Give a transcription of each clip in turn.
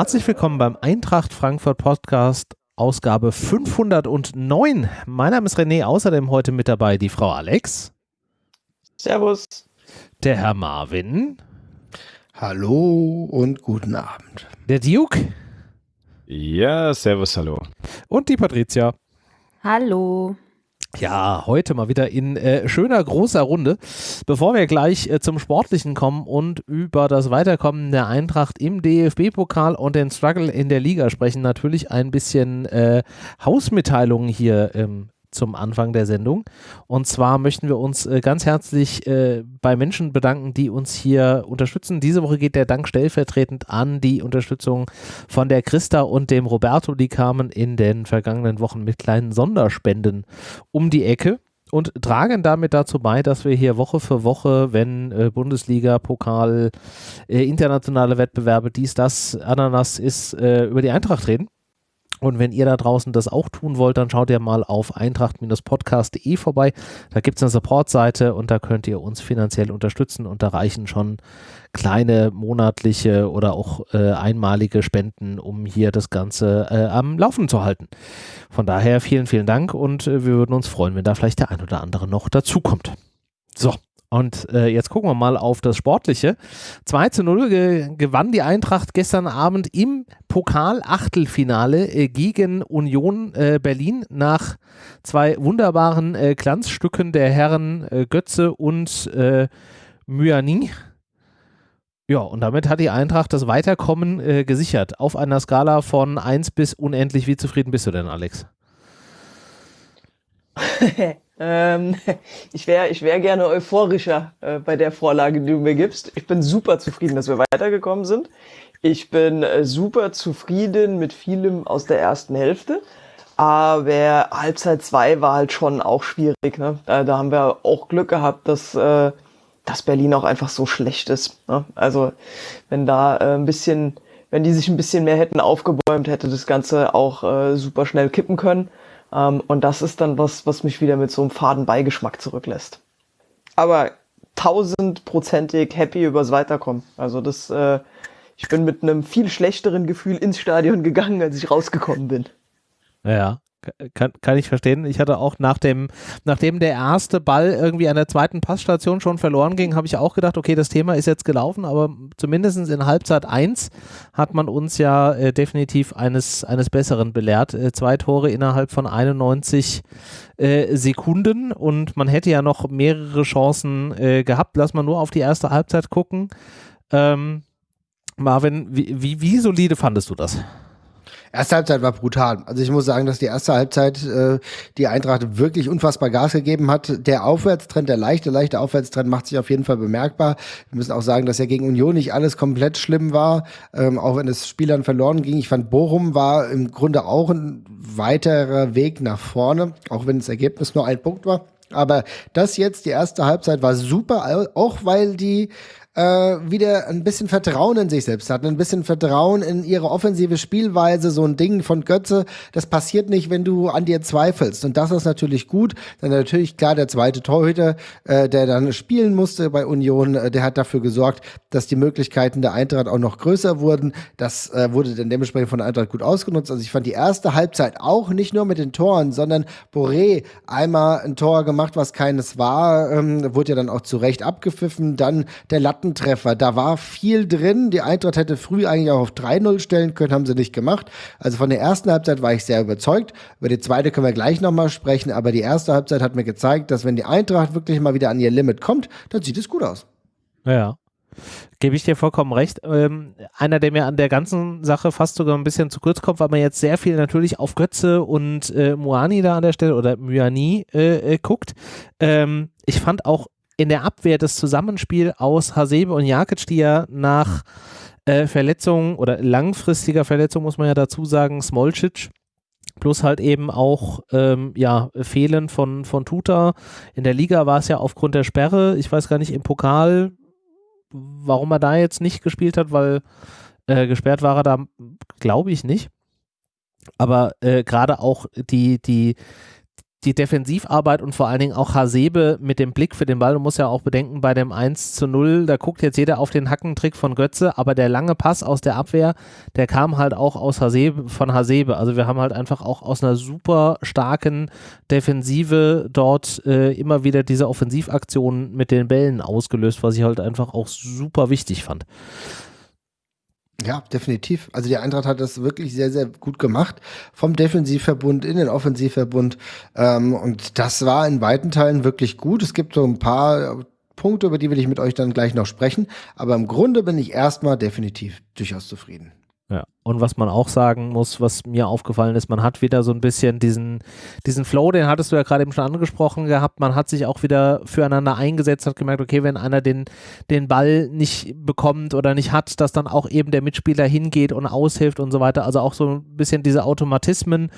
Herzlich willkommen beim Eintracht Frankfurt Podcast, Ausgabe 509. Mein Name ist René, außerdem heute mit dabei die Frau Alex. Servus. Der Herr Marvin. Hallo und guten Abend. Der Duke. Ja, servus, hallo. Und die Patricia. Hallo. Ja, heute mal wieder in äh, schöner großer Runde. Bevor wir gleich äh, zum Sportlichen kommen und über das Weiterkommen der Eintracht im DFB-Pokal und den Struggle in der Liga sprechen, natürlich ein bisschen äh, Hausmitteilungen hier ähm, zum Anfang der Sendung. Und zwar möchten wir uns äh, ganz herzlich äh, bei Menschen bedanken, die uns hier unterstützen. Diese Woche geht der Dank stellvertretend an die Unterstützung von der Christa und dem Roberto. Die kamen in den vergangenen Wochen mit kleinen Sonderspenden um die Ecke und tragen damit dazu bei, dass wir hier Woche für Woche, wenn äh, Bundesliga, Pokal, äh, internationale Wettbewerbe, dies, das, Ananas ist, äh, über die Eintracht reden. Und wenn ihr da draußen das auch tun wollt, dann schaut ihr mal auf eintracht-podcast.de vorbei. Da gibt es eine Support-Seite und da könnt ihr uns finanziell unterstützen und da reichen schon kleine monatliche oder auch äh, einmalige Spenden, um hier das Ganze äh, am Laufen zu halten. Von daher vielen, vielen Dank und äh, wir würden uns freuen, wenn da vielleicht der ein oder andere noch dazukommt. So, und äh, jetzt gucken wir mal auf das Sportliche. 2 zu 0 ge gewann die Eintracht gestern Abend im Pokal-Achtelfinale äh, gegen Union äh, Berlin nach zwei wunderbaren äh, Glanzstücken der Herren äh, Götze und äh, Myani. Ja, und damit hat die Eintracht das Weiterkommen gesichert. Auf einer Skala von 1 bis unendlich. Wie zufrieden bist du denn, Alex? Ähm, ich wäre ich wär gerne euphorischer äh, bei der Vorlage, die du mir gibst. Ich bin super zufrieden, dass wir weitergekommen sind. Ich bin äh, super zufrieden mit vielem aus der ersten Hälfte. Aber Halbzeit 2 war halt schon auch schwierig. Ne? Da, da haben wir auch Glück gehabt, dass, äh, dass Berlin auch einfach so schlecht ist. Ne? Also wenn da äh, ein bisschen, wenn die sich ein bisschen mehr hätten aufgebäumt, hätte das Ganze auch äh, super schnell kippen können. Ähm, und das ist dann was, was mich wieder mit so einem faden Beigeschmack zurücklässt. Aber tausendprozentig happy übers Weiterkommen. Also das, äh, ich bin mit einem viel schlechteren Gefühl ins Stadion gegangen, als ich rausgekommen bin. Ja, kann, kann ich verstehen. Ich hatte auch nach dem, nachdem der erste Ball irgendwie an der zweiten Passstation schon verloren ging, habe ich auch gedacht, okay, das Thema ist jetzt gelaufen, aber zumindest in Halbzeit 1 hat man uns ja äh, definitiv eines, eines Besseren belehrt. Äh, zwei Tore innerhalb von 91 äh, Sekunden und man hätte ja noch mehrere Chancen äh, gehabt. Lass mal nur auf die erste Halbzeit gucken. Ähm, Marvin, wie, wie, wie solide fandest du das? Erste Halbzeit war brutal. Also ich muss sagen, dass die erste Halbzeit äh, die Eintracht wirklich unfassbar Gas gegeben hat. Der Aufwärtstrend, der leichte, leichte Aufwärtstrend macht sich auf jeden Fall bemerkbar. Wir müssen auch sagen, dass ja gegen Union nicht alles komplett schlimm war, ähm, auch wenn es Spielern verloren ging. Ich fand, Bochum war im Grunde auch ein weiterer Weg nach vorne, auch wenn das Ergebnis nur ein Punkt war. Aber das jetzt, die erste Halbzeit war super, auch weil die äh, wieder ein bisschen Vertrauen in sich selbst hatten, ein bisschen Vertrauen in ihre offensive Spielweise, so ein Ding von Götze, das passiert nicht, wenn du an dir zweifelst. Und das ist natürlich gut. Dann natürlich klar der zweite Torhüter, äh, der dann spielen musste bei Union, äh, der hat dafür gesorgt, dass die Möglichkeiten der Eintracht auch noch größer wurden. Das äh, wurde dann dementsprechend von der Eintracht gut ausgenutzt. Also ich fand die erste Halbzeit auch nicht nur mit den Toren, sondern Boré einmal ein Tor gemacht, was keines war, ähm, wurde ja dann auch zu Recht abgepfiffen. Dann der Latten Lattentreffer. Da war viel drin. Die Eintracht hätte früh eigentlich auch auf 3-0 stellen können, haben sie nicht gemacht. Also von der ersten Halbzeit war ich sehr überzeugt. Über die zweite können wir gleich nochmal sprechen. Aber die erste Halbzeit hat mir gezeigt, dass wenn die Eintracht wirklich mal wieder an ihr Limit kommt, dann sieht es gut aus. Ja. Gebe ich dir vollkommen recht. Ähm, einer, der mir an der ganzen Sache fast sogar ein bisschen zu kurz kommt, weil man jetzt sehr viel natürlich auf Götze und äh, Muani da an der Stelle oder Myani äh, äh, guckt. Ähm, ich fand auch in der Abwehr das Zusammenspiel aus Hasebe und Jakic, die ja nach äh, Verletzung oder langfristiger Verletzung, muss man ja dazu sagen, Smolcic, plus halt eben auch ähm, ja, Fehlen von, von Tuta. In der Liga war es ja aufgrund der Sperre, ich weiß gar nicht, im Pokal, warum er da jetzt nicht gespielt hat, weil äh, gesperrt war er da, glaube ich nicht. Aber äh, gerade auch die, die, die Defensivarbeit und vor allen Dingen auch Hasebe mit dem Blick für den Ball. Du musst ja auch bedenken, bei dem 1 zu 0, da guckt jetzt jeder auf den Hackentrick von Götze, aber der lange Pass aus der Abwehr, der kam halt auch aus Hasebe, von Hasebe. Also wir haben halt einfach auch aus einer super starken Defensive dort äh, immer wieder diese Offensivaktionen mit den Bällen ausgelöst, was ich halt einfach auch super wichtig fand. Ja, definitiv. Also die Eintracht hat das wirklich sehr, sehr gut gemacht. Vom Defensivverbund in den Offensivverbund. Ähm, und das war in weiten Teilen wirklich gut. Es gibt so ein paar Punkte, über die will ich mit euch dann gleich noch sprechen. Aber im Grunde bin ich erstmal definitiv durchaus zufrieden. Ja. Und was man auch sagen muss, was mir aufgefallen ist, man hat wieder so ein bisschen diesen, diesen Flow, den hattest du ja gerade eben schon angesprochen gehabt. Man hat sich auch wieder füreinander eingesetzt, hat gemerkt, okay, wenn einer den, den Ball nicht bekommt oder nicht hat, dass dann auch eben der Mitspieler hingeht und aushilft und so weiter. Also auch so ein bisschen diese Automatismen,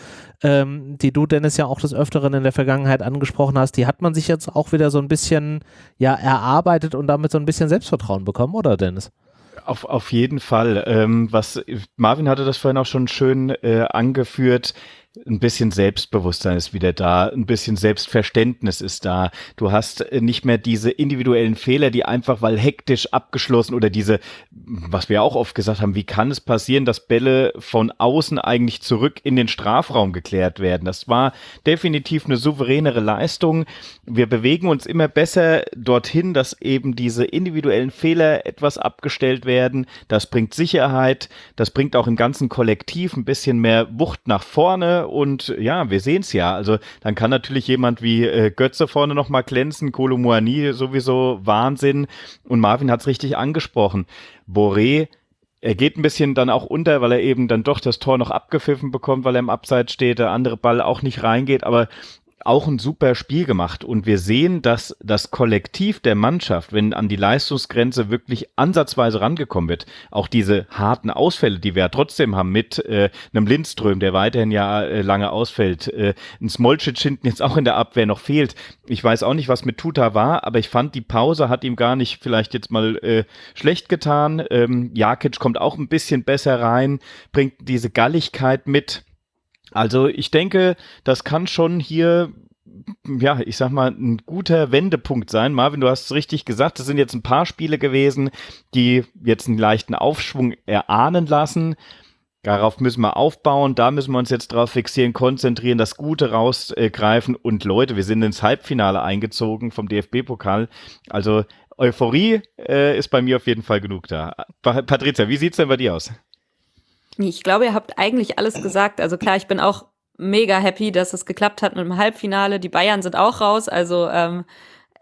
ähm, die du, Dennis, ja auch des Öfteren in der Vergangenheit angesprochen hast, die hat man sich jetzt auch wieder so ein bisschen ja erarbeitet und damit so ein bisschen Selbstvertrauen bekommen, oder Dennis? Auf, auf jeden Fall. Ähm, was Marvin hatte das vorhin auch schon schön äh, angeführt ein bisschen Selbstbewusstsein ist wieder da, ein bisschen Selbstverständnis ist da. Du hast äh, nicht mehr diese individuellen Fehler, die einfach weil hektisch abgeschlossen oder diese, was wir auch oft gesagt haben, wie kann es passieren, dass Bälle von außen eigentlich zurück in den Strafraum geklärt werden? Das war definitiv eine souveränere Leistung. Wir bewegen uns immer besser dorthin, dass eben diese individuellen Fehler etwas abgestellt werden. Das bringt Sicherheit, das bringt auch im ganzen Kollektiv ein bisschen mehr Wucht nach vorne und ja, wir sehen es ja. Also dann kann natürlich jemand wie äh, Götze vorne nochmal glänzen, Kolo Muani sowieso Wahnsinn und Marvin hat es richtig angesprochen. Boré er geht ein bisschen dann auch unter, weil er eben dann doch das Tor noch abgepfiffen bekommt, weil er im Abseits steht, der andere Ball auch nicht reingeht, aber auch ein super Spiel gemacht. Und wir sehen, dass das Kollektiv der Mannschaft, wenn an die Leistungsgrenze wirklich ansatzweise rangekommen wird, auch diese harten Ausfälle, die wir ja trotzdem haben mit äh, einem Lindström, der weiterhin ja äh, lange ausfällt, äh, ein Smolcic hinten jetzt auch in der Abwehr noch fehlt. Ich weiß auch nicht, was mit Tuta war, aber ich fand, die Pause hat ihm gar nicht vielleicht jetzt mal äh, schlecht getan. Ähm, Jakic kommt auch ein bisschen besser rein, bringt diese Galligkeit mit also ich denke, das kann schon hier ja, ich sag mal, ein guter Wendepunkt sein. Marvin, du hast es richtig gesagt, es sind jetzt ein paar Spiele gewesen, die jetzt einen leichten Aufschwung erahnen lassen. Darauf müssen wir aufbauen, da müssen wir uns jetzt drauf fixieren, konzentrieren, das Gute rausgreifen. Und Leute, wir sind ins Halbfinale eingezogen vom DFB-Pokal. Also Euphorie äh, ist bei mir auf jeden Fall genug da. Patricia, wie sieht's denn bei dir aus? Ich glaube, ihr habt eigentlich alles gesagt. Also klar, ich bin auch mega happy, dass es geklappt hat mit dem Halbfinale. Die Bayern sind auch raus, also ähm,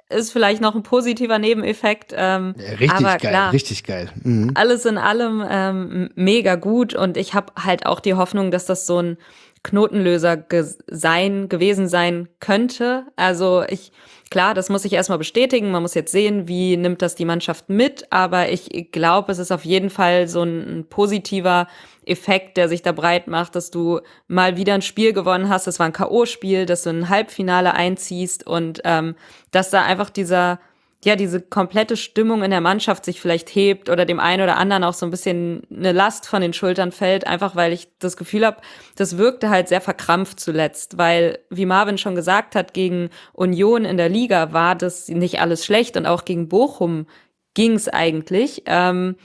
ist vielleicht noch ein positiver Nebeneffekt. Ähm, ja, richtig aber geil, klar, richtig geil. Mhm. Alles in allem ähm, mega gut und ich habe halt auch die Hoffnung, dass das so ein Knotenlöser ge sein gewesen sein könnte. Also ich klar, das muss ich erstmal bestätigen. Man muss jetzt sehen, wie nimmt das die Mannschaft mit. Aber ich glaube, es ist auf jeden Fall so ein, positiver Effekt, der sich da breit macht, dass du mal wieder ein Spiel gewonnen hast. Das war ein K.O.-Spiel, dass du ein Halbfinale einziehst und ähm, dass da einfach dieser ja, diese komplette Stimmung in der Mannschaft sich vielleicht hebt oder dem einen oder anderen auch so ein bisschen eine Last von den Schultern fällt, einfach weil ich das Gefühl habe, das wirkte halt sehr verkrampft zuletzt, weil, wie Marvin schon gesagt hat, gegen Union in der Liga war das nicht alles schlecht und auch gegen Bochum ging's eigentlich. Ähm,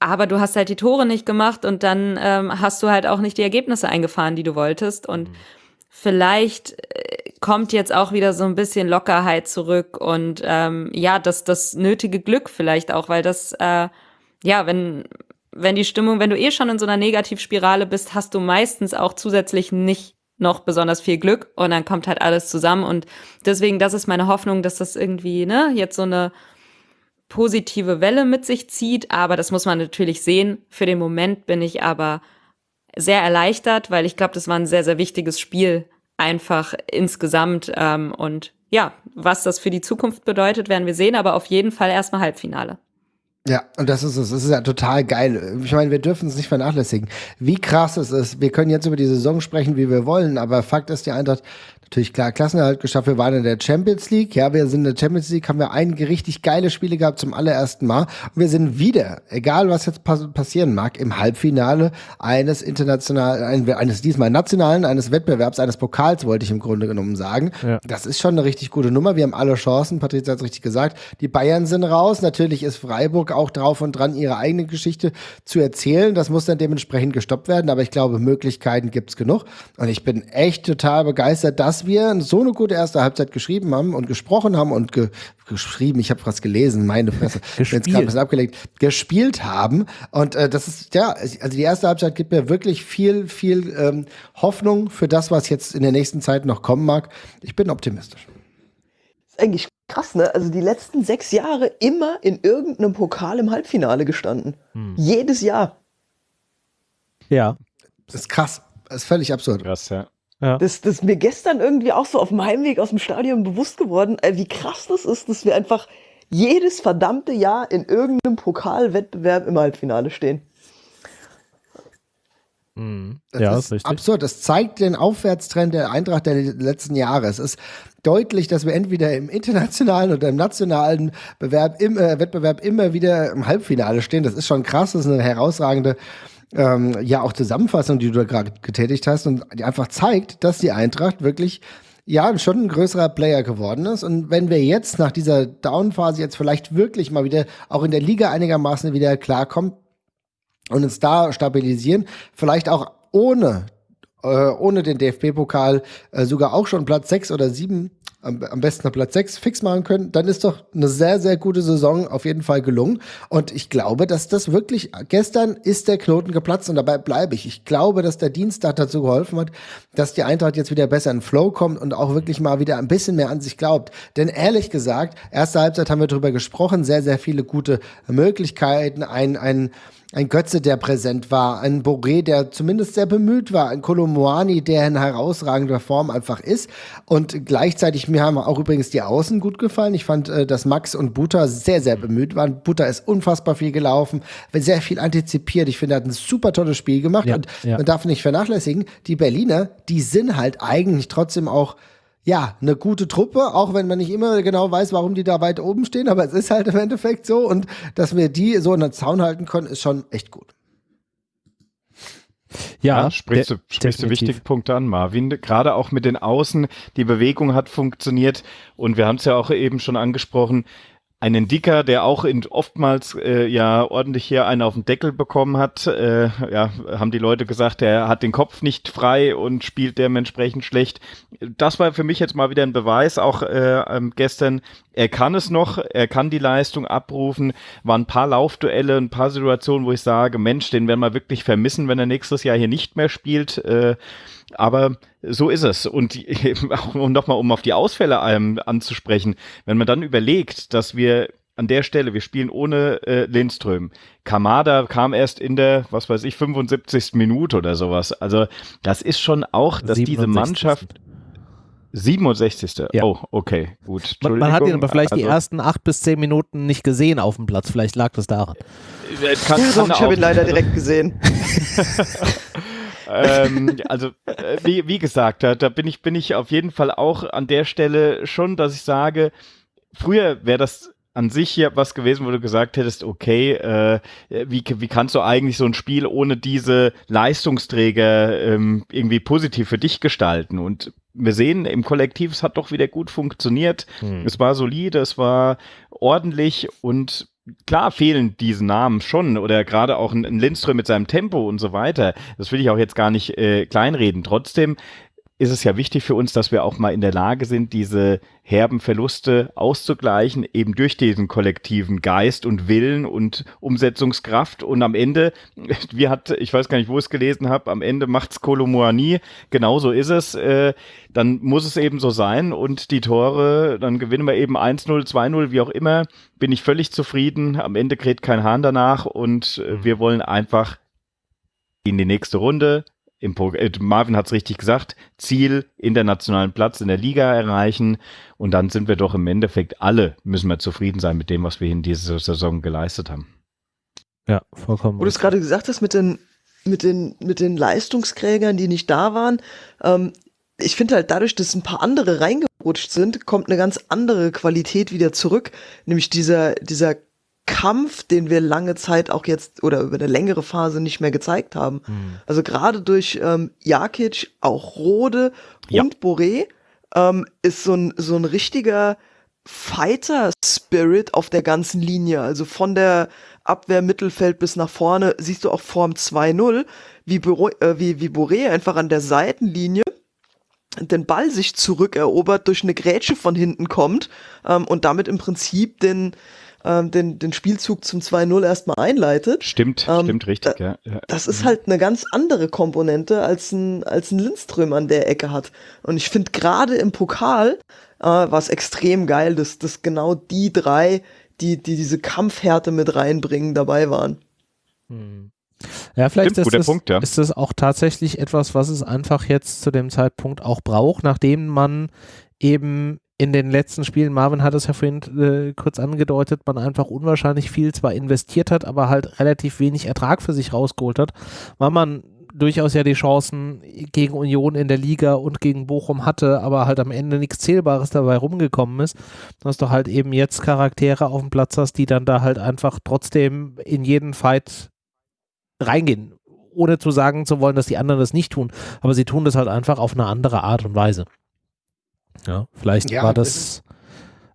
aber du hast halt die Tore nicht gemacht und dann ähm, hast du halt auch nicht die Ergebnisse eingefahren, die du wolltest. Und mhm. vielleicht kommt jetzt auch wieder so ein bisschen Lockerheit zurück und ähm, ja, das, das nötige Glück vielleicht auch, weil das, äh, ja, wenn, wenn die Stimmung, wenn du eh schon in so einer Negativspirale bist, hast du meistens auch zusätzlich nicht noch besonders viel Glück und dann kommt halt alles zusammen und deswegen, das ist meine Hoffnung, dass das irgendwie, ne, jetzt so eine positive Welle mit sich zieht, aber das muss man natürlich sehen. Für den Moment bin ich aber sehr erleichtert, weil ich glaube, das war ein sehr, sehr wichtiges Spiel einfach insgesamt. Ähm, und ja, was das für die Zukunft bedeutet, werden wir sehen, aber auf jeden Fall erstmal Halbfinale. Ja, und das ist es. Das ist ja total geil. Ich meine, wir dürfen es nicht vernachlässigen. Wie krass es ist. Wir können jetzt über die Saison sprechen, wie wir wollen, aber Fakt ist, die Eintracht natürlich klar Klassenerhalt geschafft. Wir waren in der Champions League. Ja, wir sind in der Champions League, haben wir einige richtig geile Spiele gehabt zum allerersten Mal. Und wir sind wieder, egal was jetzt pass passieren mag, im Halbfinale eines internationalen, eines diesmal nationalen, eines Wettbewerbs, eines Pokals, wollte ich im Grunde genommen sagen. Ja. Das ist schon eine richtig gute Nummer. Wir haben alle Chancen. Patricia hat es richtig gesagt. Die Bayern sind raus. Natürlich ist Freiburg auch drauf und dran, ihre eigene Geschichte zu erzählen. Das muss dann dementsprechend gestoppt werden. Aber ich glaube, Möglichkeiten gibt's genug. Und ich bin echt total begeistert, dass wir so eine gute erste Halbzeit geschrieben haben und gesprochen haben und ge geschrieben, ich habe was gelesen, meine Fresse, gespielt. jetzt ein bisschen abgelegt, gespielt haben. Und äh, das ist, ja, also die erste Halbzeit gibt mir wirklich viel, viel ähm, Hoffnung für das, was jetzt in der nächsten Zeit noch kommen mag. Ich bin optimistisch. ist eigentlich krass, ne? Also die letzten sechs Jahre immer in irgendeinem Pokal im Halbfinale gestanden. Hm. Jedes Jahr. Ja. Das ist krass. Das ist völlig absurd. Krass, ja. Ja. Das, das ist mir gestern irgendwie auch so auf dem Heimweg aus dem Stadion bewusst geworden, äh, wie krass das ist, dass wir einfach jedes verdammte Jahr in irgendeinem Pokalwettbewerb im Halbfinale stehen. Mhm. Das ja, ist, ist absurd. Das zeigt den Aufwärtstrend der Eintracht der letzten Jahre. Es ist deutlich, dass wir entweder im internationalen oder im nationalen Bewerb, im, äh, Wettbewerb immer wieder im Halbfinale stehen. Das ist schon krass. Das ist eine herausragende ähm, ja auch Zusammenfassung, die du da gerade getätigt hast und die einfach zeigt, dass die Eintracht wirklich ja schon ein größerer Player geworden ist. Und wenn wir jetzt nach dieser Down-Phase jetzt vielleicht wirklich mal wieder auch in der Liga einigermaßen wieder klarkommen und uns da stabilisieren, vielleicht auch ohne äh, ohne den DFB-Pokal äh, sogar auch schon Platz 6 oder 7 am, am besten auf Platz 6 fix machen können, dann ist doch eine sehr, sehr gute Saison auf jeden Fall gelungen. Und ich glaube, dass das wirklich, gestern ist der Knoten geplatzt und dabei bleibe ich. Ich glaube, dass der Dienstag dazu geholfen hat, dass die Eintracht jetzt wieder besser in Flow kommt und auch wirklich mal wieder ein bisschen mehr an sich glaubt. Denn ehrlich gesagt, erste Halbzeit haben wir darüber gesprochen, sehr, sehr viele gute Möglichkeiten, ein, ein, ein Götze, der präsent war, ein Boré, der zumindest sehr bemüht war, ein Kolomoani, der in herausragender Form einfach ist. Und gleichzeitig, mir haben auch übrigens die Außen gut gefallen. Ich fand, äh, dass Max und Buta sehr, sehr bemüht waren. Buta ist unfassbar viel gelaufen, sehr viel antizipiert. Ich finde, er hat ein super tolles Spiel gemacht. Ja, und ja. man darf nicht vernachlässigen, die Berliner, die sind halt eigentlich trotzdem auch ja, eine gute Truppe, auch wenn man nicht immer genau weiß, warum die da weit oben stehen, aber es ist halt im Endeffekt so und dass wir die so in den Zaun halten können, ist schon echt gut. Ja, ja sprichst, du, sprichst du wichtige Punkte an, Marvin. Gerade auch mit den Außen, die Bewegung hat funktioniert und wir haben es ja auch eben schon angesprochen, einen Dicker, der auch in, oftmals äh, ja ordentlich hier einen auf den Deckel bekommen hat. Äh, ja, haben die Leute gesagt, er hat den Kopf nicht frei und spielt dementsprechend schlecht. Das war für mich jetzt mal wieder ein Beweis, auch äh, ähm, gestern. Er kann es noch, er kann die Leistung abrufen. Waren ein paar Laufduelle, ein paar Situationen, wo ich sage, Mensch, den werden wir wirklich vermissen, wenn er nächstes Jahr hier nicht mehr spielt. Äh, aber so ist es. Und um nochmal, um auf die Ausfälle ähm, anzusprechen, wenn man dann überlegt, dass wir an der Stelle, wir spielen ohne äh, Lindström. Kamada kam erst in der, was weiß ich, 75. Minute oder sowas. Also das ist schon auch, dass 67. diese Mannschaft 67. Ja. Oh, okay, gut. Man, man, hat ihn aber vielleicht also, die ersten acht bis zehn Minuten nicht gesehen auf dem Platz. Vielleicht lag das daran. Äh, kann, ja, doch, ich habe ihn leider direkt gesehen. ähm, also, äh, wie, wie gesagt, da, da bin, ich, bin ich auf jeden Fall auch an der Stelle schon, dass ich sage, früher wäre das an sich hier was gewesen, wo du gesagt hättest, okay, äh, wie, wie kannst du eigentlich so ein Spiel ohne diese Leistungsträger ähm, irgendwie positiv für dich gestalten? Und wir sehen im Kollektiv, es hat doch wieder gut funktioniert. Hm. Es war solide, es war ordentlich und klar fehlen diese Namen schon oder gerade auch ein, ein Lindström mit seinem Tempo und so weiter. Das will ich auch jetzt gar nicht äh, kleinreden. Trotzdem ist es ja wichtig für uns, dass wir auch mal in der Lage sind, diese herben Verluste auszugleichen, eben durch diesen kollektiven Geist und Willen und Umsetzungskraft. Und am Ende, wie hat, ich weiß gar nicht, wo ich es gelesen habe, am Ende macht's Kolomoani, genauso ist es. Äh, dann muss es eben so sein und die Tore, dann gewinnen wir eben 1-0, 2-0, wie auch immer, bin ich völlig zufrieden. Am Ende kräht kein Hahn danach und äh, wir wollen einfach in die nächste Runde, im äh, Marvin hat es richtig gesagt, Ziel internationalen Platz in der Liga erreichen und dann sind wir doch im Endeffekt alle, müssen wir zufrieden sein mit dem, was wir in dieser Saison geleistet haben. Ja, vollkommen. Wo du es gerade gesagt hast mit den, mit den, mit den Leistungsträgern, die nicht da waren. Ähm, ich finde halt dadurch, dass ein paar andere reingerutscht sind, kommt eine ganz andere Qualität wieder zurück. Nämlich dieser, dieser Kampf, den wir lange Zeit auch jetzt oder über eine längere Phase nicht mehr gezeigt haben. Mhm. Also gerade durch ähm, Jakic, auch Rode ja. und Boré ähm, ist so ein, so ein richtiger Fighter-Spirit auf der ganzen Linie. Also von der Abwehr, Mittelfeld bis nach vorne siehst du auch Form 2-0, wie, äh, wie, wie Boré einfach an der Seitenlinie den Ball sich zurückerobert, durch eine Grätsche von hinten kommt ähm, und damit im Prinzip den, ähm, den, den Spielzug zum 2-0 erstmal einleitet. Stimmt, ähm, stimmt richtig, da, ja, Das ist halt eine ganz andere Komponente, als ein, als ein Lindström an der Ecke hat. Und ich finde gerade im Pokal äh, war es extrem geil, dass, dass genau die drei, die, die diese Kampfhärte mit reinbringen, dabei waren. Hm. Ja, vielleicht Stimmt, ist, das, Punkt, ja. ist das auch tatsächlich etwas, was es einfach jetzt zu dem Zeitpunkt auch braucht, nachdem man eben in den letzten Spielen, Marvin hat es ja vorhin äh, kurz angedeutet, man einfach unwahrscheinlich viel zwar investiert hat, aber halt relativ wenig Ertrag für sich rausgeholt hat, weil man durchaus ja die Chancen gegen Union in der Liga und gegen Bochum hatte, aber halt am Ende nichts Zählbares dabei rumgekommen ist, dass du halt eben jetzt Charaktere auf dem Platz hast, die dann da halt einfach trotzdem in jeden Fight reingehen, ohne zu sagen zu wollen, dass die anderen das nicht tun, aber sie tun das halt einfach auf eine andere Art und Weise. Ja, vielleicht ja, war das.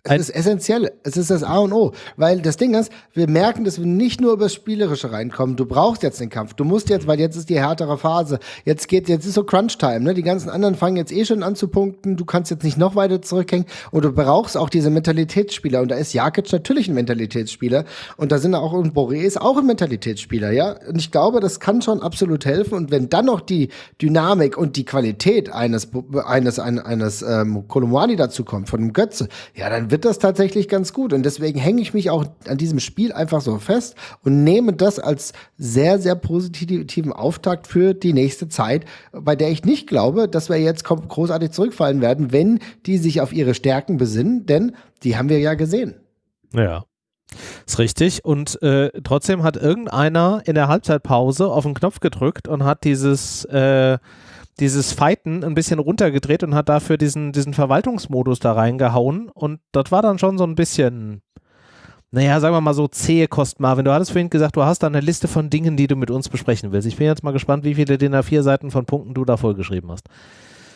Es ist essentiell. Es ist das A und O. Weil das Ding ist, wir merken, dass wir nicht nur über das Spielerische reinkommen. Du brauchst jetzt den Kampf. Du musst jetzt, weil jetzt ist die härtere Phase. Jetzt geht, jetzt ist so Crunch-Time, ne? Die ganzen anderen fangen jetzt eh schon an zu punkten. Du kannst jetzt nicht noch weiter zurückhängen. Und du brauchst auch diese Mentalitätsspieler. Und da ist Jakic natürlich ein Mentalitätsspieler. Und da sind auch, und Boré ist auch ein Mentalitätsspieler, ja? Und ich glaube, das kann schon absolut helfen. Und wenn dann noch die Dynamik und die Qualität eines, eines, eines, eines ähm, Kolomwani dazu kommt, von dem Götze, ja, dann wird das tatsächlich ganz gut. Und deswegen hänge ich mich auch an diesem Spiel einfach so fest und nehme das als sehr, sehr positiven Auftakt für die nächste Zeit, bei der ich nicht glaube, dass wir jetzt großartig zurückfallen werden, wenn die sich auf ihre Stärken besinnen, denn die haben wir ja gesehen. Ja. Ist richtig. Und äh, trotzdem hat irgendeiner in der Halbzeitpause auf den Knopf gedrückt und hat dieses äh, dieses Fighten ein bisschen runtergedreht und hat dafür diesen, diesen Verwaltungsmodus da reingehauen. Und das war dann schon so ein bisschen, naja, sagen wir mal so zähe Kost, Marvin. Du hattest vorhin gesagt, du hast da eine Liste von Dingen, die du mit uns besprechen willst. Ich bin jetzt mal gespannt, wie viele DIN A4 Seiten von Punkten du da vollgeschrieben hast.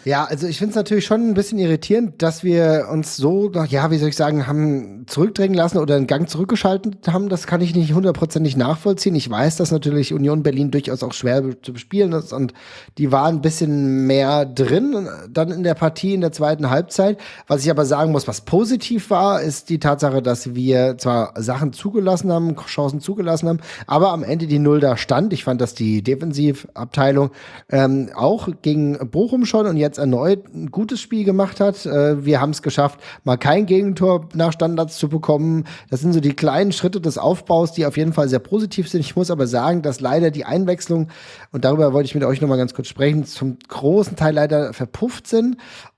Ja, also ich finde es natürlich schon ein bisschen irritierend, dass wir uns so, ja, wie soll ich sagen, haben zurückdrängen lassen oder einen Gang zurückgeschaltet haben. Das kann ich nicht hundertprozentig nachvollziehen. Ich weiß, dass natürlich Union Berlin durchaus auch schwer zu bespielen ist und die waren ein bisschen mehr drin dann in der Partie in der zweiten Halbzeit. Was ich aber sagen muss, was positiv war, ist die Tatsache, dass wir zwar Sachen zugelassen haben, Chancen zugelassen haben, aber am Ende die Null da stand. Ich fand, dass die Defensivabteilung ähm, auch gegen Bochum schon und jetzt jetzt erneut ein gutes Spiel gemacht hat. Äh, wir haben es geschafft, mal kein Gegentor nach Standards zu bekommen. Das sind so die kleinen Schritte des Aufbaus, die auf jeden Fall sehr positiv sind. Ich muss aber sagen, dass leider die Einwechslung, und darüber wollte ich mit euch nochmal ganz kurz sprechen, zum großen Teil leider verpufft sind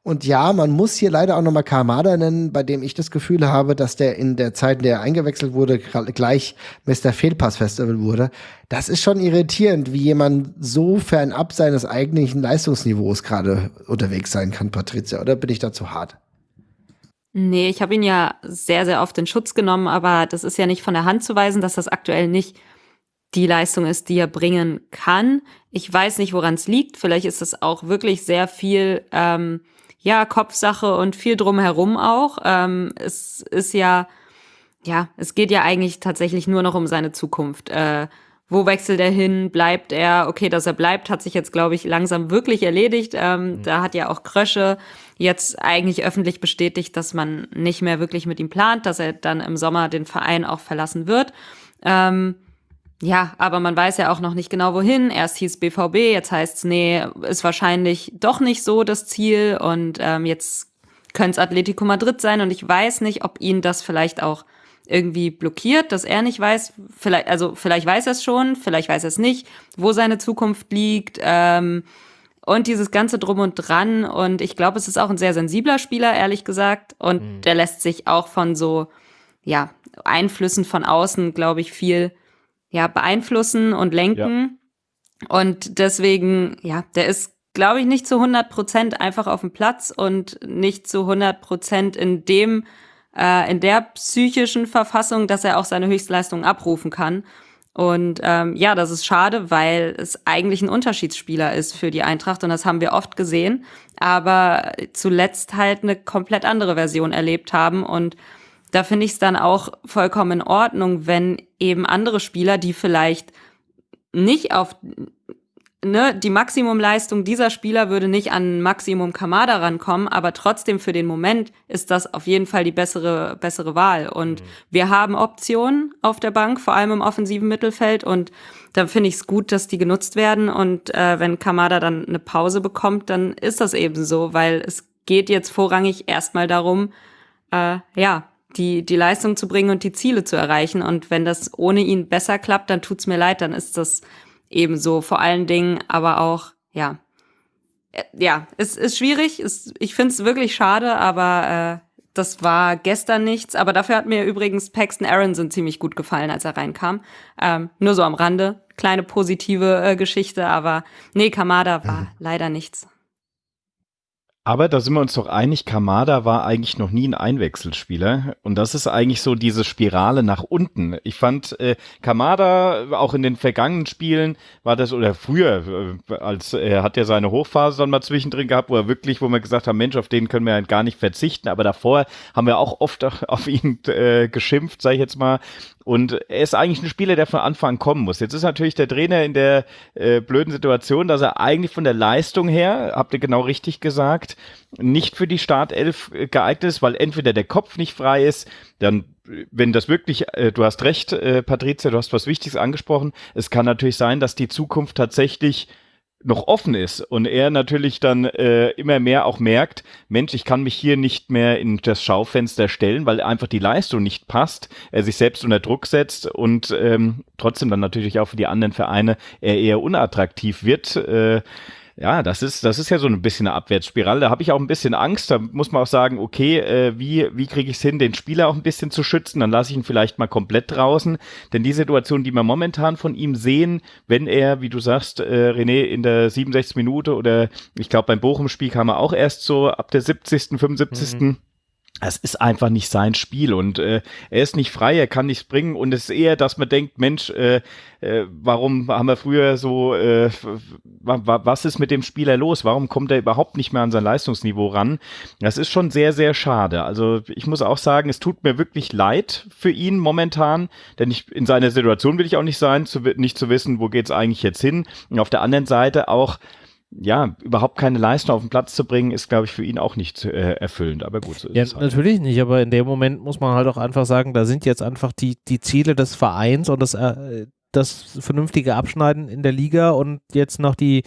und ja, man muss hier leider auch nochmal Kamada nennen, bei dem ich das Gefühl habe, dass der in der Zeit, in der er eingewechselt wurde, gleich Mr. Fehlpass Festival wurde. Das ist schon irritierend, wie jemand so fernab seines eigentlichen Leistungsniveaus gerade unterwegs sein kann, Patricia. Oder bin ich da zu hart? Nee, ich habe ihn ja sehr, sehr oft in Schutz genommen, aber das ist ja nicht von der Hand zu weisen, dass das aktuell nicht die Leistung ist, die er bringen kann. Ich weiß nicht, woran es liegt. Vielleicht ist es auch wirklich sehr viel ähm, ja, Kopfsache und viel drumherum auch. Ähm, es ist ja, ja, es geht ja eigentlich tatsächlich nur noch um seine Zukunft. Äh, wo wechselt er hin? Bleibt er? Okay, dass er bleibt, hat sich jetzt, glaube ich, langsam wirklich erledigt. Ähm, mhm. Da hat ja auch Krösche jetzt eigentlich öffentlich bestätigt, dass man nicht mehr wirklich mit ihm plant, dass er dann im Sommer den Verein auch verlassen wird. Ähm, ja, aber man weiß ja auch noch nicht genau wohin. Erst hieß BVB, jetzt heißt's nee, ist wahrscheinlich doch nicht so das Ziel und ähm, jetzt könnte es Atletico Madrid sein und ich weiß nicht, ob ihn das vielleicht auch irgendwie blockiert, dass er nicht weiß, vielleicht, also vielleicht weiß er es schon, vielleicht weiß er es nicht, wo seine Zukunft liegt. Ähm, und dieses ganze Drum und Dran. Und ich glaube, es ist auch ein sehr sensibler Spieler, ehrlich gesagt. Und mhm. der lässt sich auch von so, ja, Einflüssen von außen, glaube ich, viel ja, beeinflussen und lenken. Ja. Und deswegen, ja, der ist, glaube ich, nicht zu 100 Prozent einfach auf dem Platz und nicht zu 100 Prozent in dem, äh, in der psychischen Verfassung, dass er auch seine Höchstleistungen abrufen kann. Und ähm, ja, das ist schade, weil es eigentlich ein Unterschiedsspieler ist für die Eintracht und das haben wir oft gesehen, aber zuletzt halt eine komplett andere Version erlebt haben und da finde ich es dann auch vollkommen in Ordnung, wenn eben andere Spieler, die vielleicht nicht auf ne, die Maximumleistung dieser Spieler würde nicht an Maximum Kamada rankommen, aber trotzdem für den Moment ist das auf jeden Fall die bessere, bessere Wahl. Und mhm. wir haben Optionen auf der Bank, vor allem im offensiven Mittelfeld. Und dann finde ich es gut, dass die genutzt werden. Und äh, wenn Kamada dann eine Pause bekommt, dann ist das eben so, weil es geht jetzt vorrangig erstmal darum, äh, ja, die, die Leistung zu bringen und die Ziele zu erreichen. Und wenn das ohne ihn besser klappt, dann tut's mir leid, dann ist das ebenso vor allen Dingen, aber auch, ja, äh, ja, es ist schwierig. Es, ich finde es wirklich schade, aber äh, das war gestern nichts. Aber dafür hat mir übrigens Paxton Aronson ziemlich gut gefallen, als er reinkam. Ähm, nur so am Rande. Kleine positive äh, Geschichte, aber nee, Kamada war mhm. leider nichts. Aber da sind wir uns doch einig, Kamada war eigentlich noch nie ein Einwechselspieler. Und das ist eigentlich so diese Spirale nach unten. Ich fand, äh, Kamada auch in den vergangenen Spielen war das, oder früher, äh, als er hat ja seine Hochphase dann mal zwischendrin gehabt, wo er wirklich, wo wir gesagt haben, Mensch, auf den können wir halt gar nicht verzichten. Aber davor haben wir auch oft auf ihn äh, geschimpft, sage ich jetzt mal. Und er ist eigentlich ein Spieler, der von Anfang an kommen muss. Jetzt ist natürlich der Trainer in der äh, blöden Situation, dass er eigentlich von der Leistung her, habt ihr genau richtig gesagt, nicht für die Startelf äh, geeignet ist, weil entweder der Kopf nicht frei ist, dann wenn das wirklich, äh, du hast recht, äh, Patricia, du hast was Wichtiges angesprochen. Es kann natürlich sein, dass die Zukunft tatsächlich noch offen ist und er natürlich dann äh, immer mehr auch merkt, Mensch, ich kann mich hier nicht mehr in das Schaufenster stellen, weil einfach die Leistung nicht passt, er sich selbst unter Druck setzt und ähm, trotzdem dann natürlich auch für die anderen Vereine er eher unattraktiv wird. Äh, ja, das ist, das ist ja so ein bisschen eine Abwärtsspirale. Da habe ich auch ein bisschen Angst. Da muss man auch sagen, okay, äh, wie, wie kriege ich es hin, den Spieler auch ein bisschen zu schützen? Dann lasse ich ihn vielleicht mal komplett draußen. Denn die Situation, die wir momentan von ihm sehen, wenn er, wie du sagst, äh, René, in der 67. Minute oder ich glaube beim Bochum-Spiel kam er auch erst so ab der 70., 75. Mhm es ist einfach nicht sein Spiel und äh, er ist nicht frei, er kann nichts bringen und es ist eher, dass man denkt, Mensch, äh, äh, warum haben wir früher so, äh, was ist mit dem Spieler los? Warum kommt er überhaupt nicht mehr an sein Leistungsniveau ran? Das ist schon sehr, sehr schade. Also ich muss auch sagen, es tut mir wirklich leid für ihn momentan, denn ich, in seiner Situation will ich auch nicht sein, zu, nicht zu wissen, wo geht's eigentlich jetzt hin. Und auf der anderen Seite auch, ja, überhaupt keine Leistung auf den Platz zu bringen, ist, glaube ich, für ihn auch nicht äh, erfüllend. Aber gut, so ja, halt. natürlich nicht, aber in dem Moment muss man halt auch einfach sagen, da sind jetzt einfach die, die Ziele des Vereins und das, äh, das vernünftige Abschneiden in der Liga und jetzt noch die,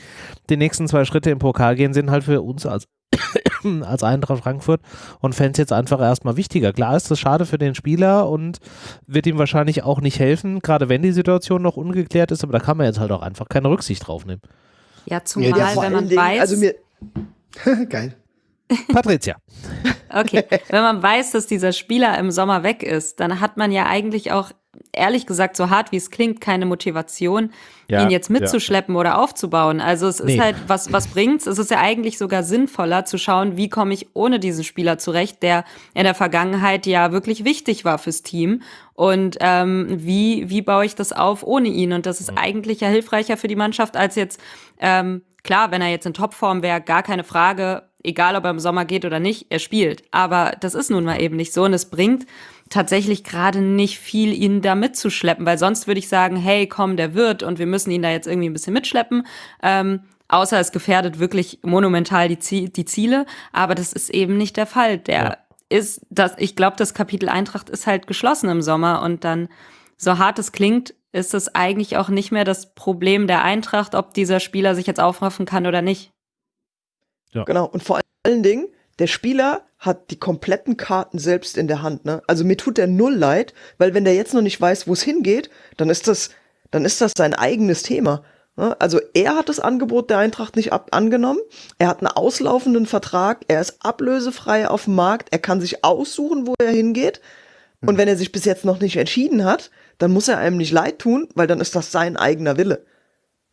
die nächsten zwei Schritte im Pokal gehen, sind halt für uns als, als Eintracht Frankfurt und Fans jetzt einfach erstmal wichtiger. Klar ist das schade für den Spieler und wird ihm wahrscheinlich auch nicht helfen, gerade wenn die Situation noch ungeklärt ist, aber da kann man jetzt halt auch einfach keine Rücksicht drauf nehmen. Ja, zumal, ja, wenn man Dingen, weiß. Also mir, geil. Patricia. Okay, wenn man weiß, dass dieser Spieler im Sommer weg ist, dann hat man ja eigentlich auch, ehrlich gesagt, so hart wie es klingt, keine Motivation, ja, ihn jetzt mitzuschleppen ja. oder aufzubauen. Also es nee. ist halt, was, was bringt's? Es ist ja eigentlich sogar sinnvoller zu schauen, wie komme ich ohne diesen Spieler zurecht, der in der Vergangenheit ja wirklich wichtig war fürs Team. Und ähm, wie, wie baue ich das auf ohne ihn? Und das ist mhm. eigentlich ja hilfreicher für die Mannschaft, als jetzt, ähm, klar, wenn er jetzt in Topform wäre, gar keine Frage, egal ob er im Sommer geht oder nicht, er spielt. Aber das ist nun mal eben nicht so und es bringt tatsächlich gerade nicht viel, ihn da mitzuschleppen, weil sonst würde ich sagen, hey, komm, der wird und wir müssen ihn da jetzt irgendwie ein bisschen mitschleppen. Ähm, außer es gefährdet wirklich monumental die, Ziel, die Ziele, aber das ist eben nicht der Fall. Der ja. ist, das, ich glaube, das Kapitel Eintracht ist halt geschlossen im Sommer und dann, so hart es klingt, ist es eigentlich auch nicht mehr das Problem der Eintracht, ob dieser Spieler sich jetzt aufraffen kann oder nicht. Ja. Genau, und vor allen Dingen, der Spieler hat die kompletten Karten selbst in der Hand. Ne? Also mir tut der null leid, weil wenn der jetzt noch nicht weiß, wo es hingeht, dann ist das, dann ist das sein eigenes Thema. Ne? Also er hat das Angebot der Eintracht nicht ab angenommen. Er hat einen auslaufenden Vertrag. Er ist ablösefrei auf dem Markt. Er kann sich aussuchen, wo er hingeht. Und wenn er sich bis jetzt noch nicht entschieden hat, dann muss er einem nicht leid tun, weil dann ist das sein eigener Wille.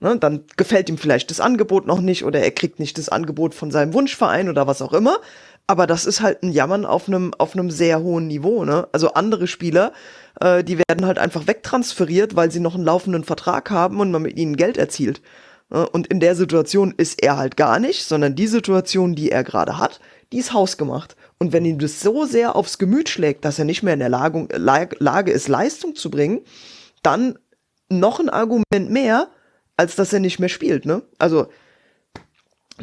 Ne, dann gefällt ihm vielleicht das Angebot noch nicht oder er kriegt nicht das Angebot von seinem Wunschverein oder was auch immer. Aber das ist halt ein Jammern auf einem auf einem sehr hohen Niveau. Ne? Also andere Spieler, äh, die werden halt einfach wegtransferiert, weil sie noch einen laufenden Vertrag haben und man mit ihnen Geld erzielt. Ne? Und in der Situation ist er halt gar nicht, sondern die Situation, die er gerade hat, die ist hausgemacht. Und wenn ihm das so sehr aufs Gemüt schlägt, dass er nicht mehr in der Lage, Lage ist, Leistung zu bringen, dann noch ein Argument mehr, als dass er nicht mehr spielt. Ne? Also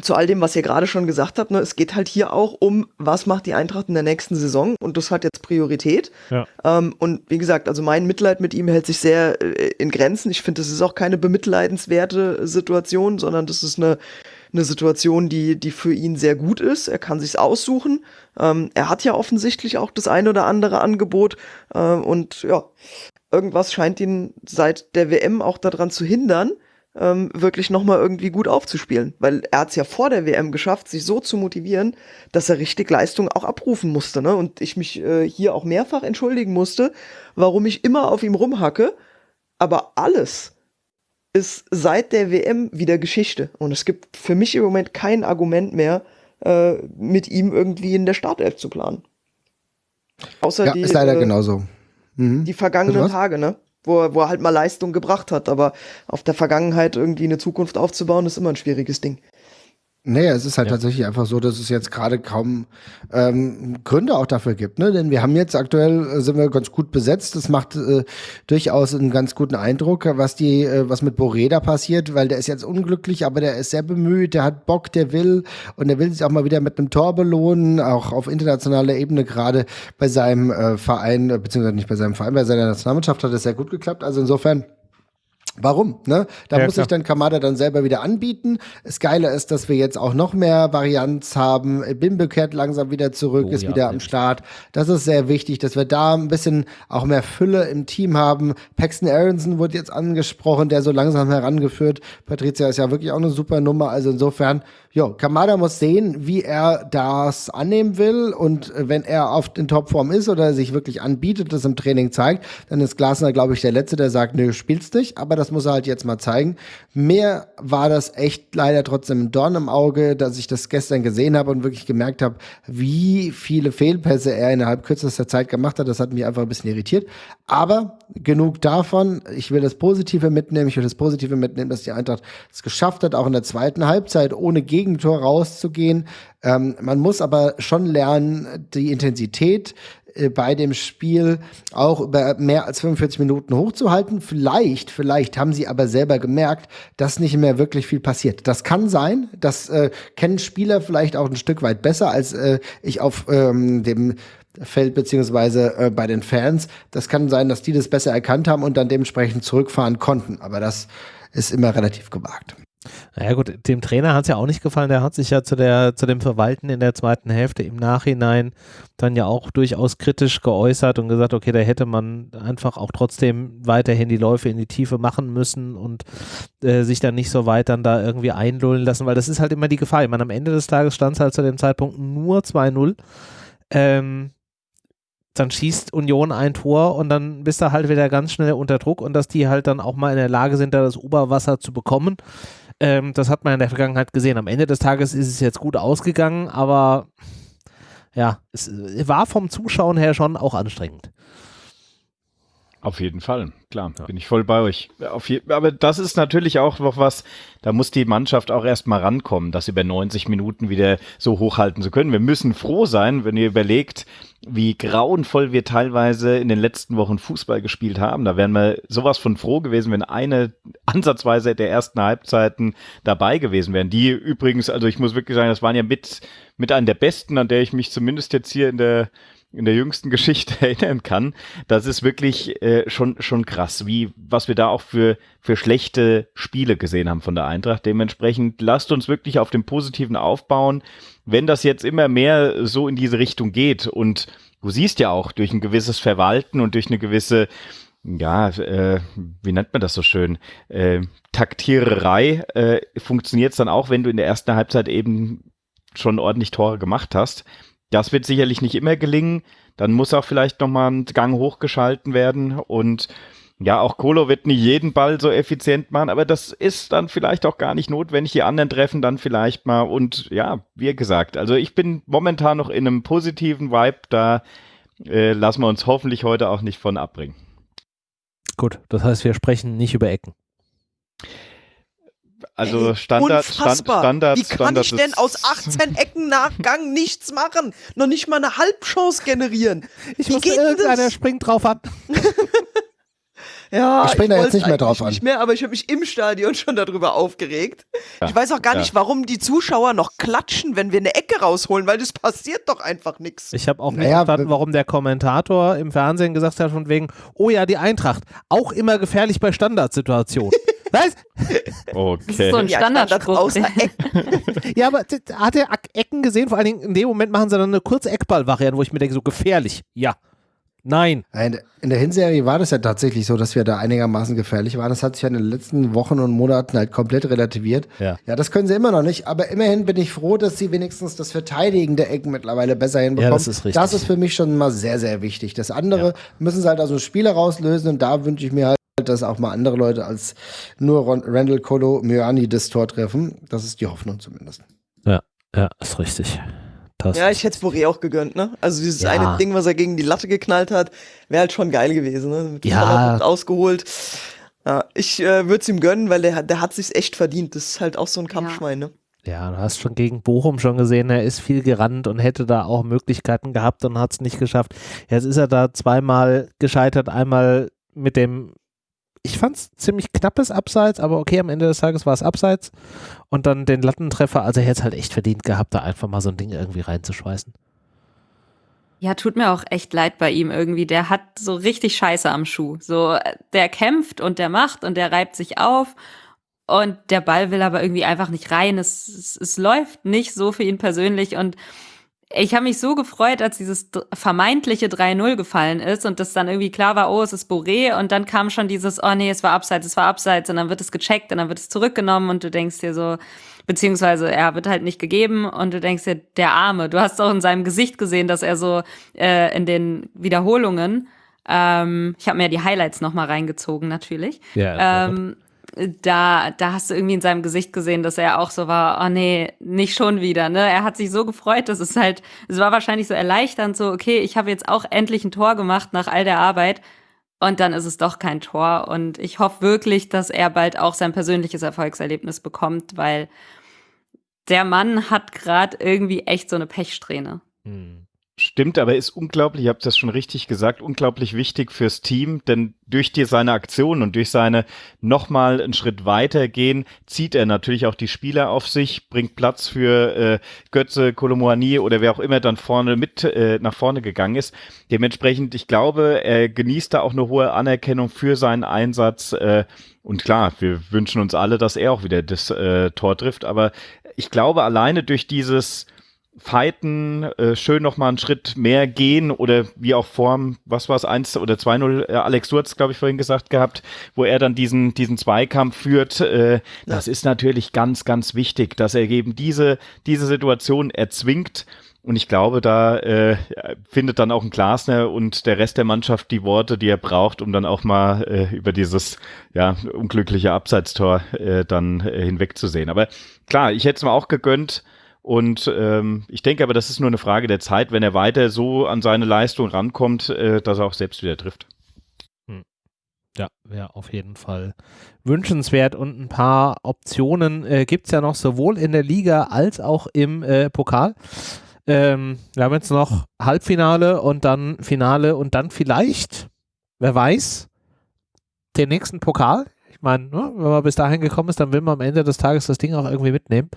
zu all dem, was ihr gerade schon gesagt habt, ne, es geht halt hier auch um, was macht die Eintracht in der nächsten Saison und das hat jetzt Priorität. Ja. Ähm, und wie gesagt, also mein Mitleid mit ihm hält sich sehr äh, in Grenzen. Ich finde, das ist auch keine bemitleidenswerte Situation, sondern das ist eine, eine Situation, die, die für ihn sehr gut ist. Er kann sich's aussuchen. Ähm, er hat ja offensichtlich auch das ein oder andere Angebot äh, und ja, irgendwas scheint ihn seit der WM auch daran zu hindern, ähm, wirklich nochmal irgendwie gut aufzuspielen. Weil er hat es ja vor der WM geschafft, sich so zu motivieren, dass er richtig Leistung auch abrufen musste. Ne? Und ich mich äh, hier auch mehrfach entschuldigen musste, warum ich immer auf ihm rumhacke. Aber alles ist seit der WM wieder Geschichte. Und es gibt für mich im Moment kein Argument mehr, äh, mit ihm irgendwie in der Startelf zu planen. Außer ja, die, ist leider äh, genauso. Mhm. Die vergangenen Tage, ne? Wo er, wo er halt mal Leistung gebracht hat. Aber auf der Vergangenheit irgendwie eine Zukunft aufzubauen, ist immer ein schwieriges Ding. Naja, es ist halt ja. tatsächlich einfach so, dass es jetzt gerade kaum ähm, Gründe auch dafür gibt, ne? Denn wir haben jetzt aktuell äh, sind wir ganz gut besetzt. Das macht äh, durchaus einen ganz guten Eindruck, was die, äh, was mit Boreda passiert, weil der ist jetzt unglücklich, aber der ist sehr bemüht, der hat Bock, der will und der will sich auch mal wieder mit einem Tor belohnen, auch auf internationaler Ebene gerade bei seinem äh, Verein, äh, beziehungsweise nicht bei seinem Verein, bei seiner Nationalmannschaft hat es sehr gut geklappt. Also insofern Warum? Ne? Da ja, muss klar. sich dann Kamada dann selber wieder anbieten. Das Geile ist, dass wir jetzt auch noch mehr Varianz haben. Bimbe kehrt langsam wieder zurück, oh, ist ja, wieder am Start. Das ist sehr wichtig, dass wir da ein bisschen auch mehr Fülle im Team haben. Paxton Aronson wurde jetzt angesprochen, der so langsam herangeführt. Patricia ist ja wirklich auch eine super Nummer. Also insofern Jo, Kamada muss sehen, wie er das annehmen will und äh, wenn er auf den Topform ist oder sich wirklich anbietet, das im Training zeigt, dann ist Glasner, glaube ich, der Letzte, der sagt, nö, spielst nicht, aber das muss er halt jetzt mal zeigen. Mehr war das echt leider trotzdem ein Dorn im Auge, dass ich das gestern gesehen habe und wirklich gemerkt habe, wie viele Fehlpässe er innerhalb kürzester Zeit gemacht hat. Das hat mich einfach ein bisschen irritiert. Aber genug davon. Ich will das Positive mitnehmen. Ich will das Positive mitnehmen, dass die Eintracht es geschafft hat, auch in der zweiten Halbzeit ohne Gegentor rauszugehen. Ähm, man muss aber schon lernen, die Intensität äh, bei dem Spiel auch über mehr als 45 Minuten hochzuhalten. Vielleicht, vielleicht haben sie aber selber gemerkt, dass nicht mehr wirklich viel passiert. Das kann sein. Das äh, kennen Spieler vielleicht auch ein Stück weit besser als äh, ich auf ähm, dem Feld beziehungsweise äh, bei den Fans. Das kann sein, dass die das besser erkannt haben und dann dementsprechend zurückfahren konnten. Aber das ist immer relativ gewagt. Naja gut, dem Trainer hat es ja auch nicht gefallen. Der hat sich ja zu, der, zu dem Verwalten in der zweiten Hälfte im Nachhinein dann ja auch durchaus kritisch geäußert und gesagt, okay, da hätte man einfach auch trotzdem weiterhin die Läufe in die Tiefe machen müssen und äh, sich dann nicht so weit dann da irgendwie einlullen lassen, weil das ist halt immer die Gefahr. Ich meine, am Ende des Tages stand es halt zu dem Zeitpunkt nur 2-0. Ähm, dann schießt Union ein Tor und dann bist du halt wieder ganz schnell unter Druck und dass die halt dann auch mal in der Lage sind, da das Oberwasser zu bekommen ähm, das hat man in der Vergangenheit gesehen. Am Ende des Tages ist es jetzt gut ausgegangen, aber ja, es war vom Zuschauen her schon auch anstrengend. Auf jeden Fall, klar, ja. bin ich voll bei euch. aber das ist natürlich auch noch was, da muss die Mannschaft auch erstmal rankommen, das über 90 Minuten wieder so hochhalten zu können. Wir müssen froh sein, wenn ihr überlegt, wie grauenvoll wir teilweise in den letzten Wochen Fußball gespielt haben. Da wären wir sowas von froh gewesen, wenn eine ansatzweise der ersten Halbzeiten dabei gewesen wären. Die übrigens, also ich muss wirklich sagen, das waren ja mit, mit einer der besten, an der ich mich zumindest jetzt hier in der in der jüngsten Geschichte erinnern kann. Das ist wirklich äh, schon, schon krass, wie, was wir da auch für, für schlechte Spiele gesehen haben von der Eintracht. Dementsprechend lasst uns wirklich auf dem Positiven aufbauen. Wenn das jetzt immer mehr so in diese Richtung geht und du siehst ja auch durch ein gewisses Verwalten und durch eine gewisse ja, äh, wie nennt man das so schön? Äh, Taktiererei äh, funktioniert es dann auch, wenn du in der ersten Halbzeit eben schon ordentlich Tore gemacht hast. Das wird sicherlich nicht immer gelingen. dann muss auch vielleicht nochmal ein Gang hochgeschalten werden und ja, auch Kolo wird nicht jeden Ball so effizient machen, aber das ist dann vielleicht auch gar nicht notwendig. Die anderen treffen dann vielleicht mal und ja, wie gesagt, also ich bin momentan noch in einem positiven Vibe, da äh, lassen wir uns hoffentlich heute auch nicht von abbringen. Gut, das heißt, wir sprechen nicht über Ecken. Also Standard, Stand, Standard, Wie kann Standard ich denn aus 18 Ecken Nachgang nichts machen? Noch nicht mal eine Halbchance generieren. Ich Wie wusste, irgendeiner das? springt drauf an. Ja, Ich spring da jetzt nicht mehr drauf an. Nicht mehr, aber ich habe mich im Stadion schon darüber aufgeregt. Ja, Ich weiß auch gar ja. nicht, warum die Zuschauer noch klatschen, wenn wir eine Ecke rausholen, weil das passiert doch einfach nichts. Ich habe auch nicht Naja, verstanden, warum der Kommentator im Fernsehen gesagt hat, von wegen, oh ja, die Eintracht, auch immer gefährlich bei Standardsituationen. Was? Okay. So ein Ja, Standardspruch. Ecken. Ja, aber hat er Ecken gesehen? Vor allen Dingen in dem Moment machen sie dann eine kurze Eckball-Variante, wo ich mir denke, so gefährlich. Ja. Nein. In der Hinserie war das ja tatsächlich so, dass wir da einigermaßen gefährlich waren. Das hat sich ja in den letzten Wochen und Monaten halt komplett relativiert. Ja. Ja, das können sie immer noch nicht. Aber immerhin bin ich froh, dass sie wenigstens das Verteidigen der Ecken mittlerweile besser hinbekommen. das ist richtig. Das ist für mich schon mal sehr, sehr wichtig. Das andere müssen sie halt also Spiele rauslösen und da wünsche ich mir halt, dass auch mal andere Leute als nur Ron Randall Colo Mioani das Tor treffen. Das ist die Hoffnung zumindest. Ja, ja, ist richtig. Das Ja, ich hätte es Boré auch gegönnt, ne? Also dieses Ja. eine Ding, was er gegen die Latte geknallt hat, wäre halt schon geil gewesen, ne? Mit Ja. Ausgeholt. Ja, ich äh, würde es ihm gönnen, weil der, hat- der hat sich's echt verdient. Das ist halt auch so ein Kampfschwein, ne? Ja, du hast schon gegen Bochum schon gesehen, er ist viel gerannt und hätte da auch Möglichkeiten gehabt und hat es nicht geschafft. Jetzt ist er da zweimal gescheitert, einmal mit dem, ich fand es ziemlich knappes Abseits, aber okay, am Ende des Tages war es Abseits und dann den Lattentreffer, also er hätte es halt echt verdient gehabt, da einfach mal so ein Ding irgendwie reinzuschweißen. Ja, tut mir auch echt leid bei ihm irgendwie. Der hat so richtig Scheiße am Schuh. So, äh, der kämpft und der macht und der reibt sich auf und der Ball will aber irgendwie einfach nicht rein. Es, es, es läuft nicht so für ihn persönlich und ich habe mich so gefreut, als dieses vermeintliche 3-0 gefallen ist und das dann irgendwie klar war, oh, es ist Boré und dann kam schon dieses, oh nee, es war abseits, es war abseits und dann wird es gecheckt und dann wird es zurückgenommen und du denkst dir so, beziehungsweise er wird halt nicht gegeben und du denkst dir, der Arme, du hast auch in seinem Gesicht gesehen, dass er so äh, in den Wiederholungen, ähm, ich habe mir die Highlights nochmal reingezogen natürlich, Ja, ähm, da, da hast du irgendwie in seinem Gesicht gesehen, dass er auch so war, oh nee, nicht schon wieder, ne? Er hat sich so gefreut, dass es halt, es war wahrscheinlich so erleichternd, so, okay, ich habe jetzt auch endlich ein Tor gemacht nach all der Arbeit. Und dann ist es doch kein Tor. Und ich hoffe wirklich, dass er bald auch sein persönliches Erfolgserlebnis bekommt, weil der Mann hat gerade irgendwie echt so eine Pechsträhne. Hm. Stimmt, aber ist unglaublich, ihr habt das schon richtig gesagt, unglaublich wichtig fürs Team, denn durch die, seine Aktion und durch seine nochmal einen Schritt weiter gehen, zieht er natürlich auch die Spieler auf sich, bringt Platz für äh, Götze, Kolomoani oder wer auch immer dann vorne mit äh, nach vorne gegangen ist. Dementsprechend, ich glaube, er genießt da auch eine hohe Anerkennung für seinen Einsatz. Äh, und klar, wir wünschen uns alle, dass er auch wieder das äh, Tor trifft, aber ich glaube, alleine durch dieses Fighten, äh, schön nochmal einen Schritt mehr gehen oder wie auch vorm, was war es, 1 oder 2-0, äh, Alex Surz, glaube ich, vorhin gesagt gehabt, wo er dann diesen, diesen Zweikampf führt. Äh, Das ist natürlich ganz, ganz wichtig, dass er eben diese, diese Situation erzwingt. Und ich glaube, da äh, findet dann auch ein Glasner und der Rest der Mannschaft die Worte, die er braucht, um dann auch mal äh, über dieses ja, unglückliche Abseitstor äh, dann äh, hinwegzusehen. Aber klar, ich hätte es mir auch gegönnt. Und ähm, ich denke aber, das ist nur eine Frage der Zeit, wenn er weiter so an seine Leistung rankommt, äh, dass er auch selbst wieder trifft. Ja, wäre auf jeden Fall wünschenswert und ein paar Optionen äh, gibt es ja noch sowohl in der Liga als auch im äh, Pokal. Ähm, wir haben jetzt noch Halbfinale und dann Finale und dann vielleicht, wer weiß, den nächsten Pokal. Ich meine, ne, wenn man bis dahin gekommen ist, dann will man am Ende des Tages das Ding auch irgendwie mitnehmen.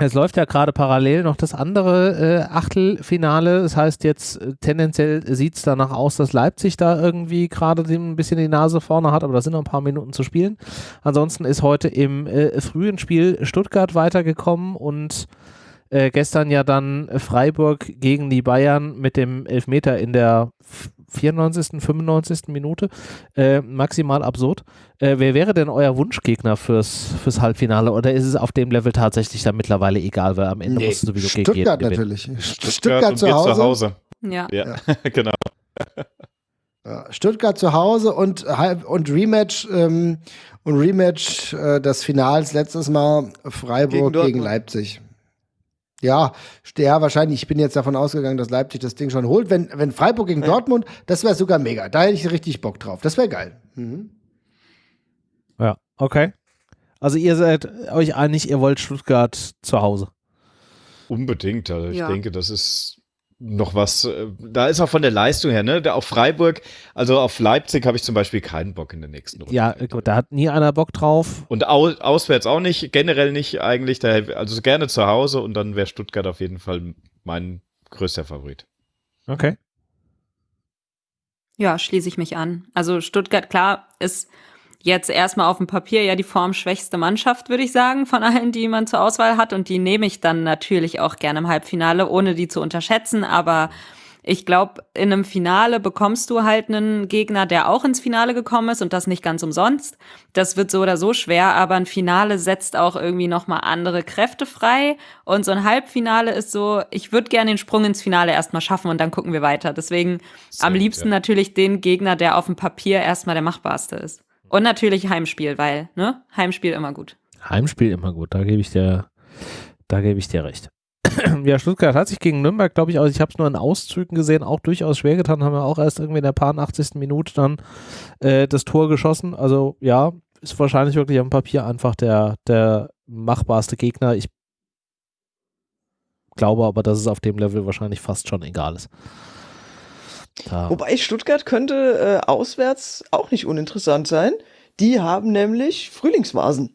Es läuft ja gerade parallel noch das andere äh, Achtelfinale. Das heißt, jetzt äh, tendenziell sieht es danach aus, dass Leipzig da irgendwie gerade ein bisschen die Nase vorne hat, aber da sind noch ein paar Minuten zu spielen. Ansonsten ist heute im äh, frühen Spiel Stuttgart weitergekommen und äh, gestern ja dann Freiburg gegen die Bayern mit dem Elfmeter in der 94., 95. Minute. Äh, maximal absurd. Äh, wer wäre denn euer Wunschgegner fürs, fürs Halbfinale? Oder ist es auf dem Level tatsächlich dann mittlerweile egal, weil am Ende Nee, musst du sowieso gegen jeden Stuttgart gewinnen? natürlich. Stuttgart, und zu Hause. zu Hause. Ja. Ja, genau. Ja, Stuttgart zu Hause und, halb- und Rematch ähm, und Rematch äh, des Finals letztes Mal Freiburg Gegen gegen. Leipzig. Ja, ja, wahrscheinlich. Ich bin jetzt davon ausgegangen, dass Leipzig das Ding schon holt. Wenn, wenn Freiburg gegen Dortmund, das wäre sogar mega. Da hätte ich richtig Bock drauf. Das wäre geil. Mhm. Ja, okay. Also ihr seid euch einig, ihr wollt Stuttgart zu Hause. Unbedingt. Also ich Ja. denke, das ist noch was. äh, Da ist auch von der Leistung her, ne? Da auf Freiburg, also auf Leipzig habe ich zum Beispiel keinen Bock in der nächsten Runde. Ja, gut, da hat nie einer Bock drauf. Und au auswärts auch nicht, generell nicht eigentlich. Da, also gerne zu Hause und dann wäre Stuttgart auf jeden Fall mein größter Favorit. Okay. Ja, schließe ich mich an. Also Stuttgart, klar, ist jetzt erstmal auf dem Papier ja die formschwächste Mannschaft, würde ich sagen, von allen, die man zur Auswahl hat. Und die nehme ich dann natürlich auch gerne im Halbfinale, ohne die zu unterschätzen. Aber ich glaube, in einem Finale bekommst du halt einen Gegner, der auch ins Finale gekommen ist und das nicht ganz umsonst. Das wird so oder so schwer, aber ein Finale setzt auch irgendwie nochmal andere Kräfte frei. Und so ein Halbfinale ist so, ich würde gerne den Sprung ins Finale erstmal schaffen und dann gucken wir weiter. Deswegen Sehr am liebsten ja. natürlich den Gegner, der auf dem Papier erstmal der machbarste ist. Und natürlich Heimspiel, weil, ne? Heimspiel immer gut. Heimspiel immer gut, da gebe ich dir, da gebe ich dir recht. ja, Stuttgart hat sich gegen Nürnberg, glaube ich, also ich habe es nur in Auszügen gesehen, auch durchaus schwer getan, haben wir auch erst irgendwie in der paar 80. Minute dann äh, das Tor geschossen. Also ja, ist wahrscheinlich wirklich am Papier einfach der, der machbarste Gegner. Ich glaube aber, dass es auf dem Level wahrscheinlich fast schon egal ist. Da. Wobei Stuttgart könnte äh, auswärts auch nicht uninteressant sein. Die haben nämlich Frühlingsvasen.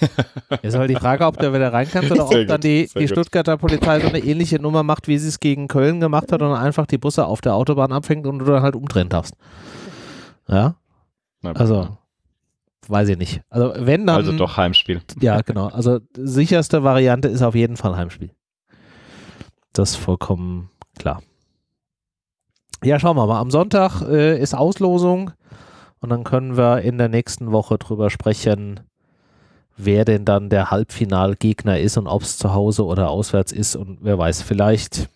Ist halt die Frage, ob der wieder rein kann oder Sehr ob dann gut, die, die gut. Stuttgarter Polizei so eine ähnliche Nummer macht, wie sie es gegen Köln gemacht hat und einfach die Busse auf der Autobahn abfängt und du dann halt umdrehen darfst. Ja, also weiß ich nicht. Also wenn dann. also doch Heimspiel. Ja, genau. Also sicherste Variante ist auf jeden Fall Heimspiel. Das ist vollkommen klar. Ja, schauen wir mal. Am Sonntag äh, ist Auslosung und dann können wir in der nächsten Woche drüber sprechen, wer denn dann der Halbfinalgegner ist und ob es zu Hause oder auswärts ist und wer weiß, vielleicht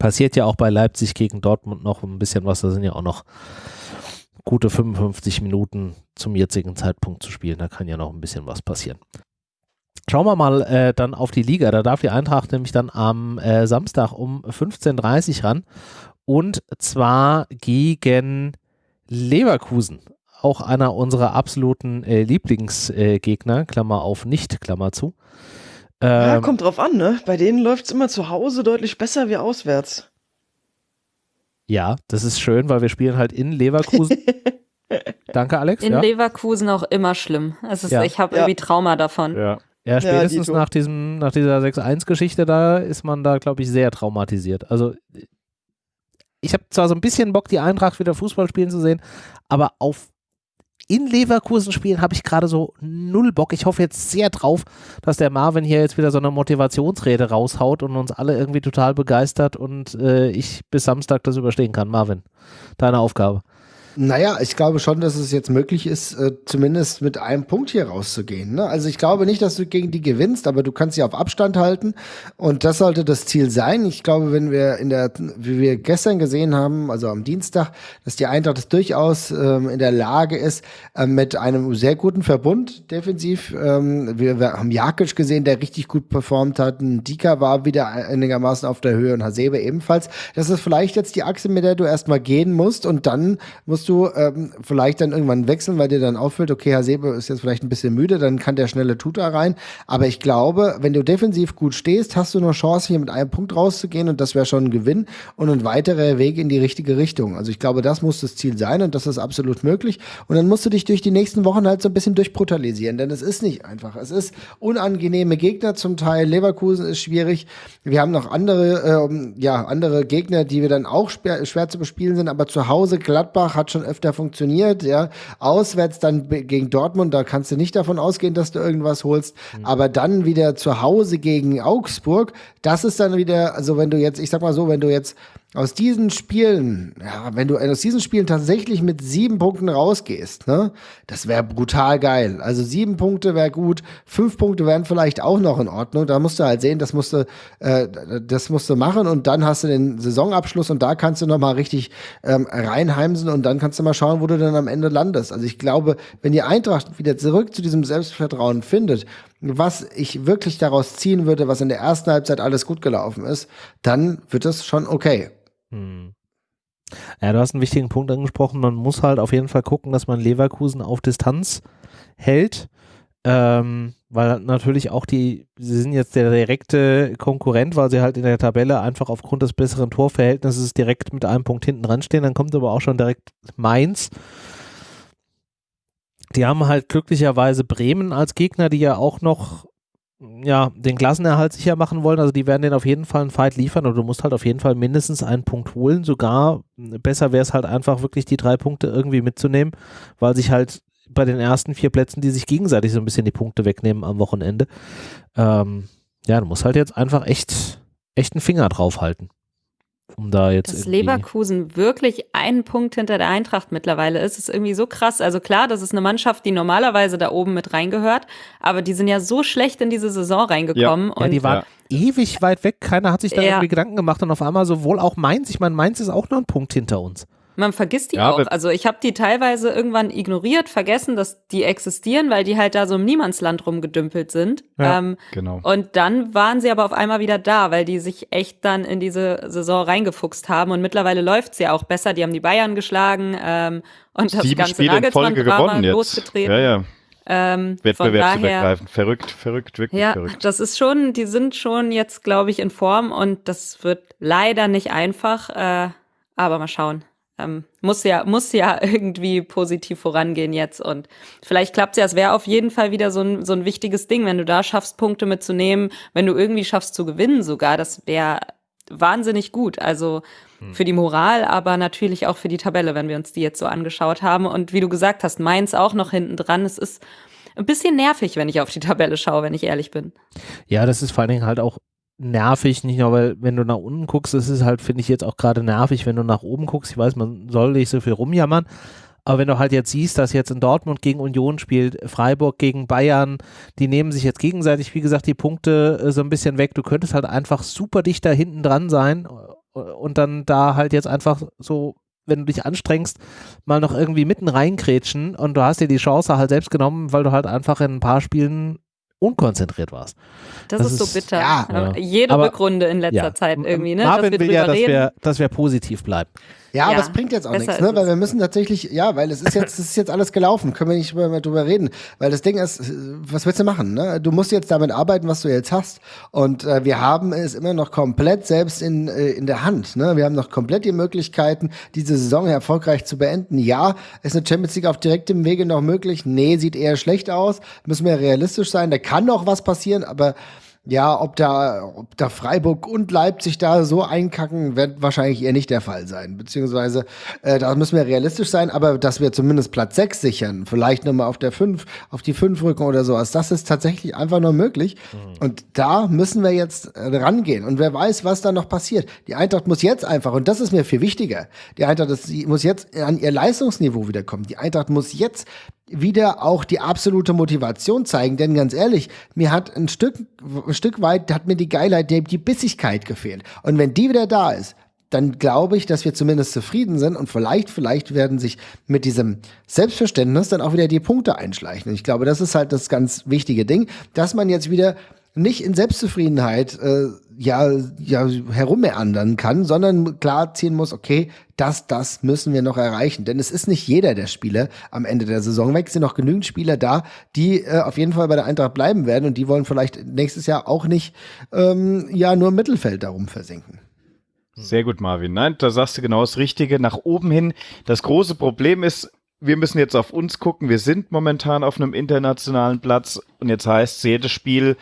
passiert ja auch bei Leipzig gegen Dortmund noch ein bisschen was. Da sind ja auch noch gute 55 Minuten zum jetzigen Zeitpunkt zu spielen. Da kann ja noch ein bisschen was passieren. Schauen wir mal äh, dann auf die Liga. Da darf die Eintracht nämlich dann am äh, Samstag um 15.30 Uhr ran. Und zwar gegen Leverkusen. Auch einer unserer absoluten äh, Lieblingsgegner, Klammer auf nicht, Klammer zu. Ja, Ähm, kommt drauf an, ne? Bei denen läuft's immer zu Hause deutlich besser wie auswärts. ja, das ist schön, weil wir spielen halt in Leverkusen. Danke, Alex. In ja. Leverkusen auch immer schlimm. Es ist, Ja. Ich habe Ja. irgendwie Trauma davon. Ja. Ja, spätestens Dito. nach, diesem, nach dieser 6-1-Geschichte da ist man da, glaube ich, sehr traumatisiert. Also ich habe zwar so ein bisschen Bock, die Eintracht wieder Fußball spielen zu sehen, aber auf in Leverkusen spielen habe ich gerade so null Bock. Ich hoffe jetzt sehr drauf, dass der Marvin hier jetzt wieder so eine Motivationsrede raushaut und uns alle irgendwie total begeistert und äh, ich bis Samstag das überstehen kann. Marvin, deine Aufgabe. Naja, ich glaube schon, dass es jetzt möglich ist, äh, zumindest mit einem Punkt hier rauszugehen. Ne? Also ich glaube nicht, dass du gegen die gewinnst, aber du kannst sie auf Abstand halten und das sollte das Ziel sein. Ich glaube, wenn wir in der, wie wir gestern gesehen haben, also am Dienstag, dass die Eintracht durchaus ähm, in der Lage ist, ähm, mit einem sehr guten Verbund defensiv. Ähm, wir, wir haben Jakic gesehen, der richtig gut performt hat. Dika war wieder einigermaßen auf der Höhe und Hasebe ebenfalls. Das ist vielleicht jetzt die Achse, mit der du erstmal gehen musst und dann musst du ähm, vielleicht dann irgendwann wechseln, weil dir dann auffällt, okay, Hasebe ist jetzt vielleicht ein bisschen müde, dann kann der schnelle Tuta rein. Aber ich glaube, wenn du defensiv gut stehst, hast du noch Chance, hier mit einem Punkt rauszugehen und das wäre schon ein Gewinn und ein weiterer Weg in die richtige Richtung. Also ich glaube, das muss das Ziel sein und das ist absolut möglich. Und dann musst du dich durch die nächsten Wochen halt so ein bisschen durchbrutalisieren, denn es ist nicht einfach. Es ist unangenehme Gegner zum Teil. Leverkusen ist schwierig. Wir haben noch andere, ähm, ja, andere Gegner, die wir dann auch schwer, schwer zu bespielen sind, aber zu Hause Gladbach hat schon öfter funktioniert, ja. Auswärts dann gegen Dortmund, da kannst du nicht davon ausgehen, dass du irgendwas holst, aber dann wieder zu Hause gegen Augsburg, das ist dann wieder, also wenn du jetzt, ich sag mal so, wenn du jetzt aus diesen Spielen, ja, wenn du aus diesen Spielen tatsächlich mit sieben Punkten rausgehst, ne, das wäre brutal geil. Also sieben Punkte wäre gut, fünf Punkte wären vielleicht auch noch in Ordnung. Da musst du halt sehen, das musst du, äh, das musst du machen und dann hast du den Saisonabschluss und da kannst du noch mal richtig ähm, reinheimsen und dann kannst du mal schauen, wo du dann am Ende landest. Also ich glaube, wenn die Eintracht wieder zurück zu diesem Selbstvertrauen findet, was ich wirklich daraus ziehen würde, was in der ersten Halbzeit alles gut gelaufen ist, dann wird es schon okay. Hm. Ja, du hast einen wichtigen Punkt angesprochen. Man muss halt auf jeden Fall gucken, dass man Leverkusen auf Distanz hält. Ähm, weil natürlich auch die, sie sind jetzt der direkte Konkurrent, weil sie halt in der Tabelle einfach aufgrund des besseren Torverhältnisses direkt mit einem Punkt hinten dran stehen. Dann kommt aber auch schon direkt Mainz. Die haben halt glücklicherweise Bremen als Gegner, die ja auch noch ja, den Klassenerhalt sicher machen wollen. Also die werden den auf jeden Fall einen Fight liefern und du musst halt auf jeden Fall mindestens einen Punkt holen. Sogar besser wäre es halt einfach wirklich die drei Punkte irgendwie mitzunehmen, weil sich halt bei den ersten vier Plätzen, die sich gegenseitig so ein bisschen die Punkte wegnehmen am Wochenende. Ähm, ja, du musst halt jetzt einfach echt, echt einen Finger drauf halten um da jetzt. Dass Leverkusen wirklich einen Punkt hinter der Eintracht mittlerweile ist, ist irgendwie so krass. Also klar, das ist eine Mannschaft, die normalerweise da oben mit reingehört, aber die sind ja so schlecht in diese Saison reingekommen. Ja, und ja die waren ja. ewig weit weg, keiner hat sich da irgendwie Gedanken gemacht und auf einmal sowohl auch Mainz, ich meine, Mainz ist auch nur ein Punkt hinter uns. Man vergisst die ja, auch. Also ich habe die teilweise irgendwann ignoriert, vergessen, dass die existieren, weil die halt da so im Niemandsland rumgedümpelt sind. Ja, ähm, genau. Und dann waren sie aber auf einmal wieder da, weil die sich echt dann in diese Saison reingefuchst haben. Und mittlerweile läuft's ja auch besser. Die haben die Bayern geschlagen ähm, und das Sieben ganze Spiele Nagelsmann-Drama losgetreten. Ja, ja. Ähm, Wettbewerbsübergreifend. Verrückt, verrückt, wirklich ja, verrückt. Das ist schon, die sind schon jetzt, glaube ich, in Form und das wird leider nicht einfach, äh, aber mal schauen ähm, muss ja, muss ja irgendwie positiv vorangehen jetzt. Und vielleicht klappt es ja. Es wäre auf jeden Fall wieder so ein, so ein wichtiges Ding, wenn du da schaffst, Punkte mitzunehmen, wenn du irgendwie schaffst zu gewinnen sogar. Das wäre wahnsinnig gut. Also hm. für die Moral, aber natürlich auch für die Tabelle, wenn wir uns die jetzt so angeschaut haben. Und wie du gesagt hast, Mainz auch noch hinten dran. Es ist ein bisschen nervig, wenn ich auf die Tabelle schaue, wenn ich ehrlich bin. Ja, das ist vor allen Dingen halt auch nervig, nicht nur, weil wenn du nach unten guckst, das ist halt, finde ich jetzt auch gerade nervig, wenn du nach oben guckst. Ich weiß, man soll nicht so viel rumjammern, aber wenn du halt jetzt siehst, dass jetzt in Dortmund gegen Union spielt, Freiburg gegen Bayern, die nehmen sich jetzt gegenseitig, wie gesagt, die Punkte äh, so ein bisschen weg. Du könntest halt einfach super dicht da hinten dran sein äh, und dann da halt jetzt einfach so wenn du dich anstrengst, mal noch irgendwie mitten reinkrätschen und du hast dir die Chance halt selbst genommen, weil du halt einfach in ein paar Spielen unkonzentriert warst. Das, das ist, so bitter. Ja, Jede aber, Rückrunde in letzter ja. Zeit irgendwie, ne? Marvin will ja, dass wir, dass wir positiv bleiben. Ja, ja, aber es bringt jetzt auch nichts, ne? Weil wir müssen tatsächlich, ja, weil es ist jetzt, es ist jetzt alles gelaufen, können wir nicht mehr drüber reden. Weil das Ding ist, was willst du machen? Ne? Du musst jetzt damit arbeiten, was du jetzt hast. Und äh, wir haben es immer noch komplett selbst in, äh, in der Hand. Ne? Wir haben noch komplett die Möglichkeiten, diese Saison erfolgreich zu beenden. Ja, ist eine Champions League auf direktem Wege noch möglich? Nee, sieht eher schlecht aus. Müssen wir realistisch sein. Da kann noch was passieren, aber ja, ob da, ob da Freiburg und Leipzig da so einkacken, wird wahrscheinlich eher nicht der Fall sein. Beziehungsweise, äh, da müssen wir realistisch sein, aber dass wir zumindest Platz 6 sichern, vielleicht nochmal auf der 5, auf die 5 rücken oder sowas, das ist tatsächlich einfach nur möglich. Mhm. Und da müssen wir jetzt äh, rangehen. Und wer weiß, was da noch passiert. Die Eintracht muss jetzt einfach, und das ist mir viel wichtiger, die Eintracht die muss jetzt an ihr Leistungsniveau wiederkommen. Die Eintracht muss jetzt wieder auch die absolute Motivation zeigen. Denn ganz ehrlich, mir hat ein Stück, ein Stück weit, hat mir die Geilheit, die, Bissigkeit gefehlt. Und wenn die wieder da ist, dann glaube ich, dass wir zumindest zufrieden sind und vielleicht, vielleicht werden sich mit diesem Selbstverständnis dann auch wieder die Punkte einschleichen. Und ich glaube, das ist halt das ganz wichtige Ding, dass man jetzt wieder nicht in Selbstzufriedenheit äh, ja, ja herummeandern kann, sondern klar ziehen muss, okay, das, das müssen wir noch erreichen. Denn es ist nicht jeder der Spieler am Ende der Saison weg. Es sind noch genügend Spieler da, die äh, auf jeden Fall bei der Eintracht bleiben werden und die wollen vielleicht nächstes Jahr auch nicht ähm, ja nur im Mittelfeld darum versinken. Sehr gut, Marvin. Nein, da sagst du genau das Richtige. Nach oben hin. Das große Problem ist, wir müssen jetzt auf uns gucken. Wir sind momentan auf einem internationalen Platz und jetzt heißt jedes Spiel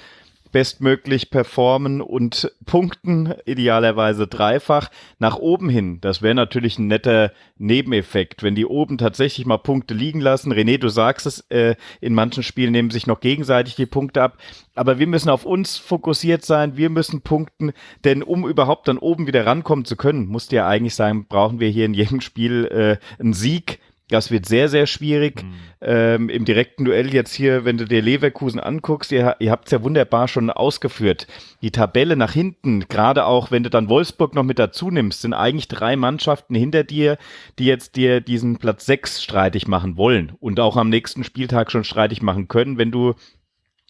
bestmöglich performen und punkten, idealerweise dreifach, nach oben hin. Das wäre natürlich ein netter Nebeneffekt, wenn die oben tatsächlich mal Punkte liegen lassen. René, du sagst es, äh, in manchen Spielen nehmen sich noch gegenseitig die Punkte ab. Aber wir müssen auf uns fokussiert sein, wir müssen punkten, denn um überhaupt dann oben wieder rankommen zu können, musste ja eigentlich sagen, brauchen wir hier in jedem Spiel äh, einen Sieg das wird sehr, sehr schwierig. Mhm. Ähm, Im direkten Duell jetzt hier, wenn du dir Leverkusen anguckst, ihr, ihr habt es ja wunderbar schon ausgeführt. Die Tabelle nach hinten, gerade auch wenn du dann Wolfsburg noch mit dazu nimmst, sind eigentlich drei Mannschaften hinter dir, die jetzt dir diesen Platz sechs streitig machen wollen und auch am nächsten Spieltag schon streitig machen können, wenn du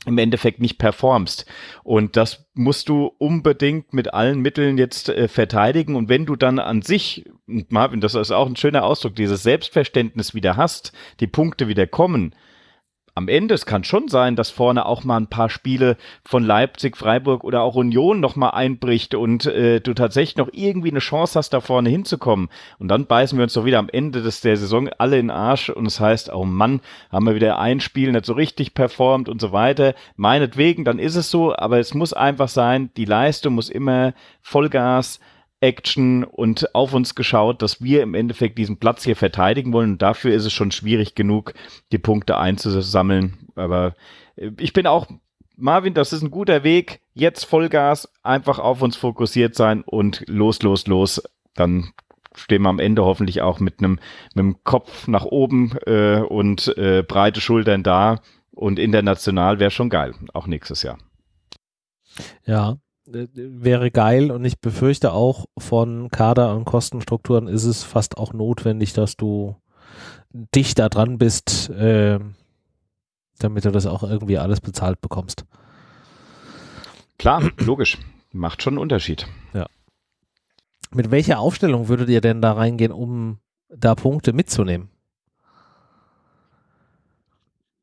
im Endeffekt nicht performst. Und das musst du unbedingt mit allen Mitteln jetzt äh, verteidigen. Und wenn du dann an sich, Marvin, das ist auch ein schöner Ausdruck, dieses Selbstverständnis wieder hast, die Punkte wieder kommen, am Ende, es kann schon sein, dass vorne auch mal ein paar Spiele von Leipzig, Freiburg oder auch Union nochmal einbricht und äh, du tatsächlich noch irgendwie eine Chance hast, da vorne hinzukommen. Und dann beißen wir uns doch wieder am Ende des, der Saison alle in den Arsch und es das heißt, oh Mann, haben wir wieder ein Spiel nicht so richtig performt und so weiter. Meinetwegen, dann ist es so, aber es muss einfach sein, die Leistung muss immer Vollgas Action und auf uns geschaut, dass wir im Endeffekt diesen Platz hier verteidigen wollen. Und dafür ist es schon schwierig genug, die Punkte einzusammeln. Aber äh, ich bin auch, Marvin, das ist ein guter Weg. Jetzt Vollgas, einfach auf uns fokussiert sein und los, los, los. Dann stehen wir am Ende hoffentlich auch mit einem mit dem Kopf nach oben äh, und äh, breite Schultern da. Und international wäre schon geil, auch nächstes Jahr. Ja, wäre geil und ich befürchte auch von Kader- und Kostenstrukturen ist es fast auch notwendig, dass du dichter dran bist, äh, damit du das auch irgendwie alles bezahlt bekommst. Klar, logisch. Macht schon einen Unterschied. Ja. Mit welcher Aufstellung würdet ihr denn da reingehen, um da Punkte mitzunehmen?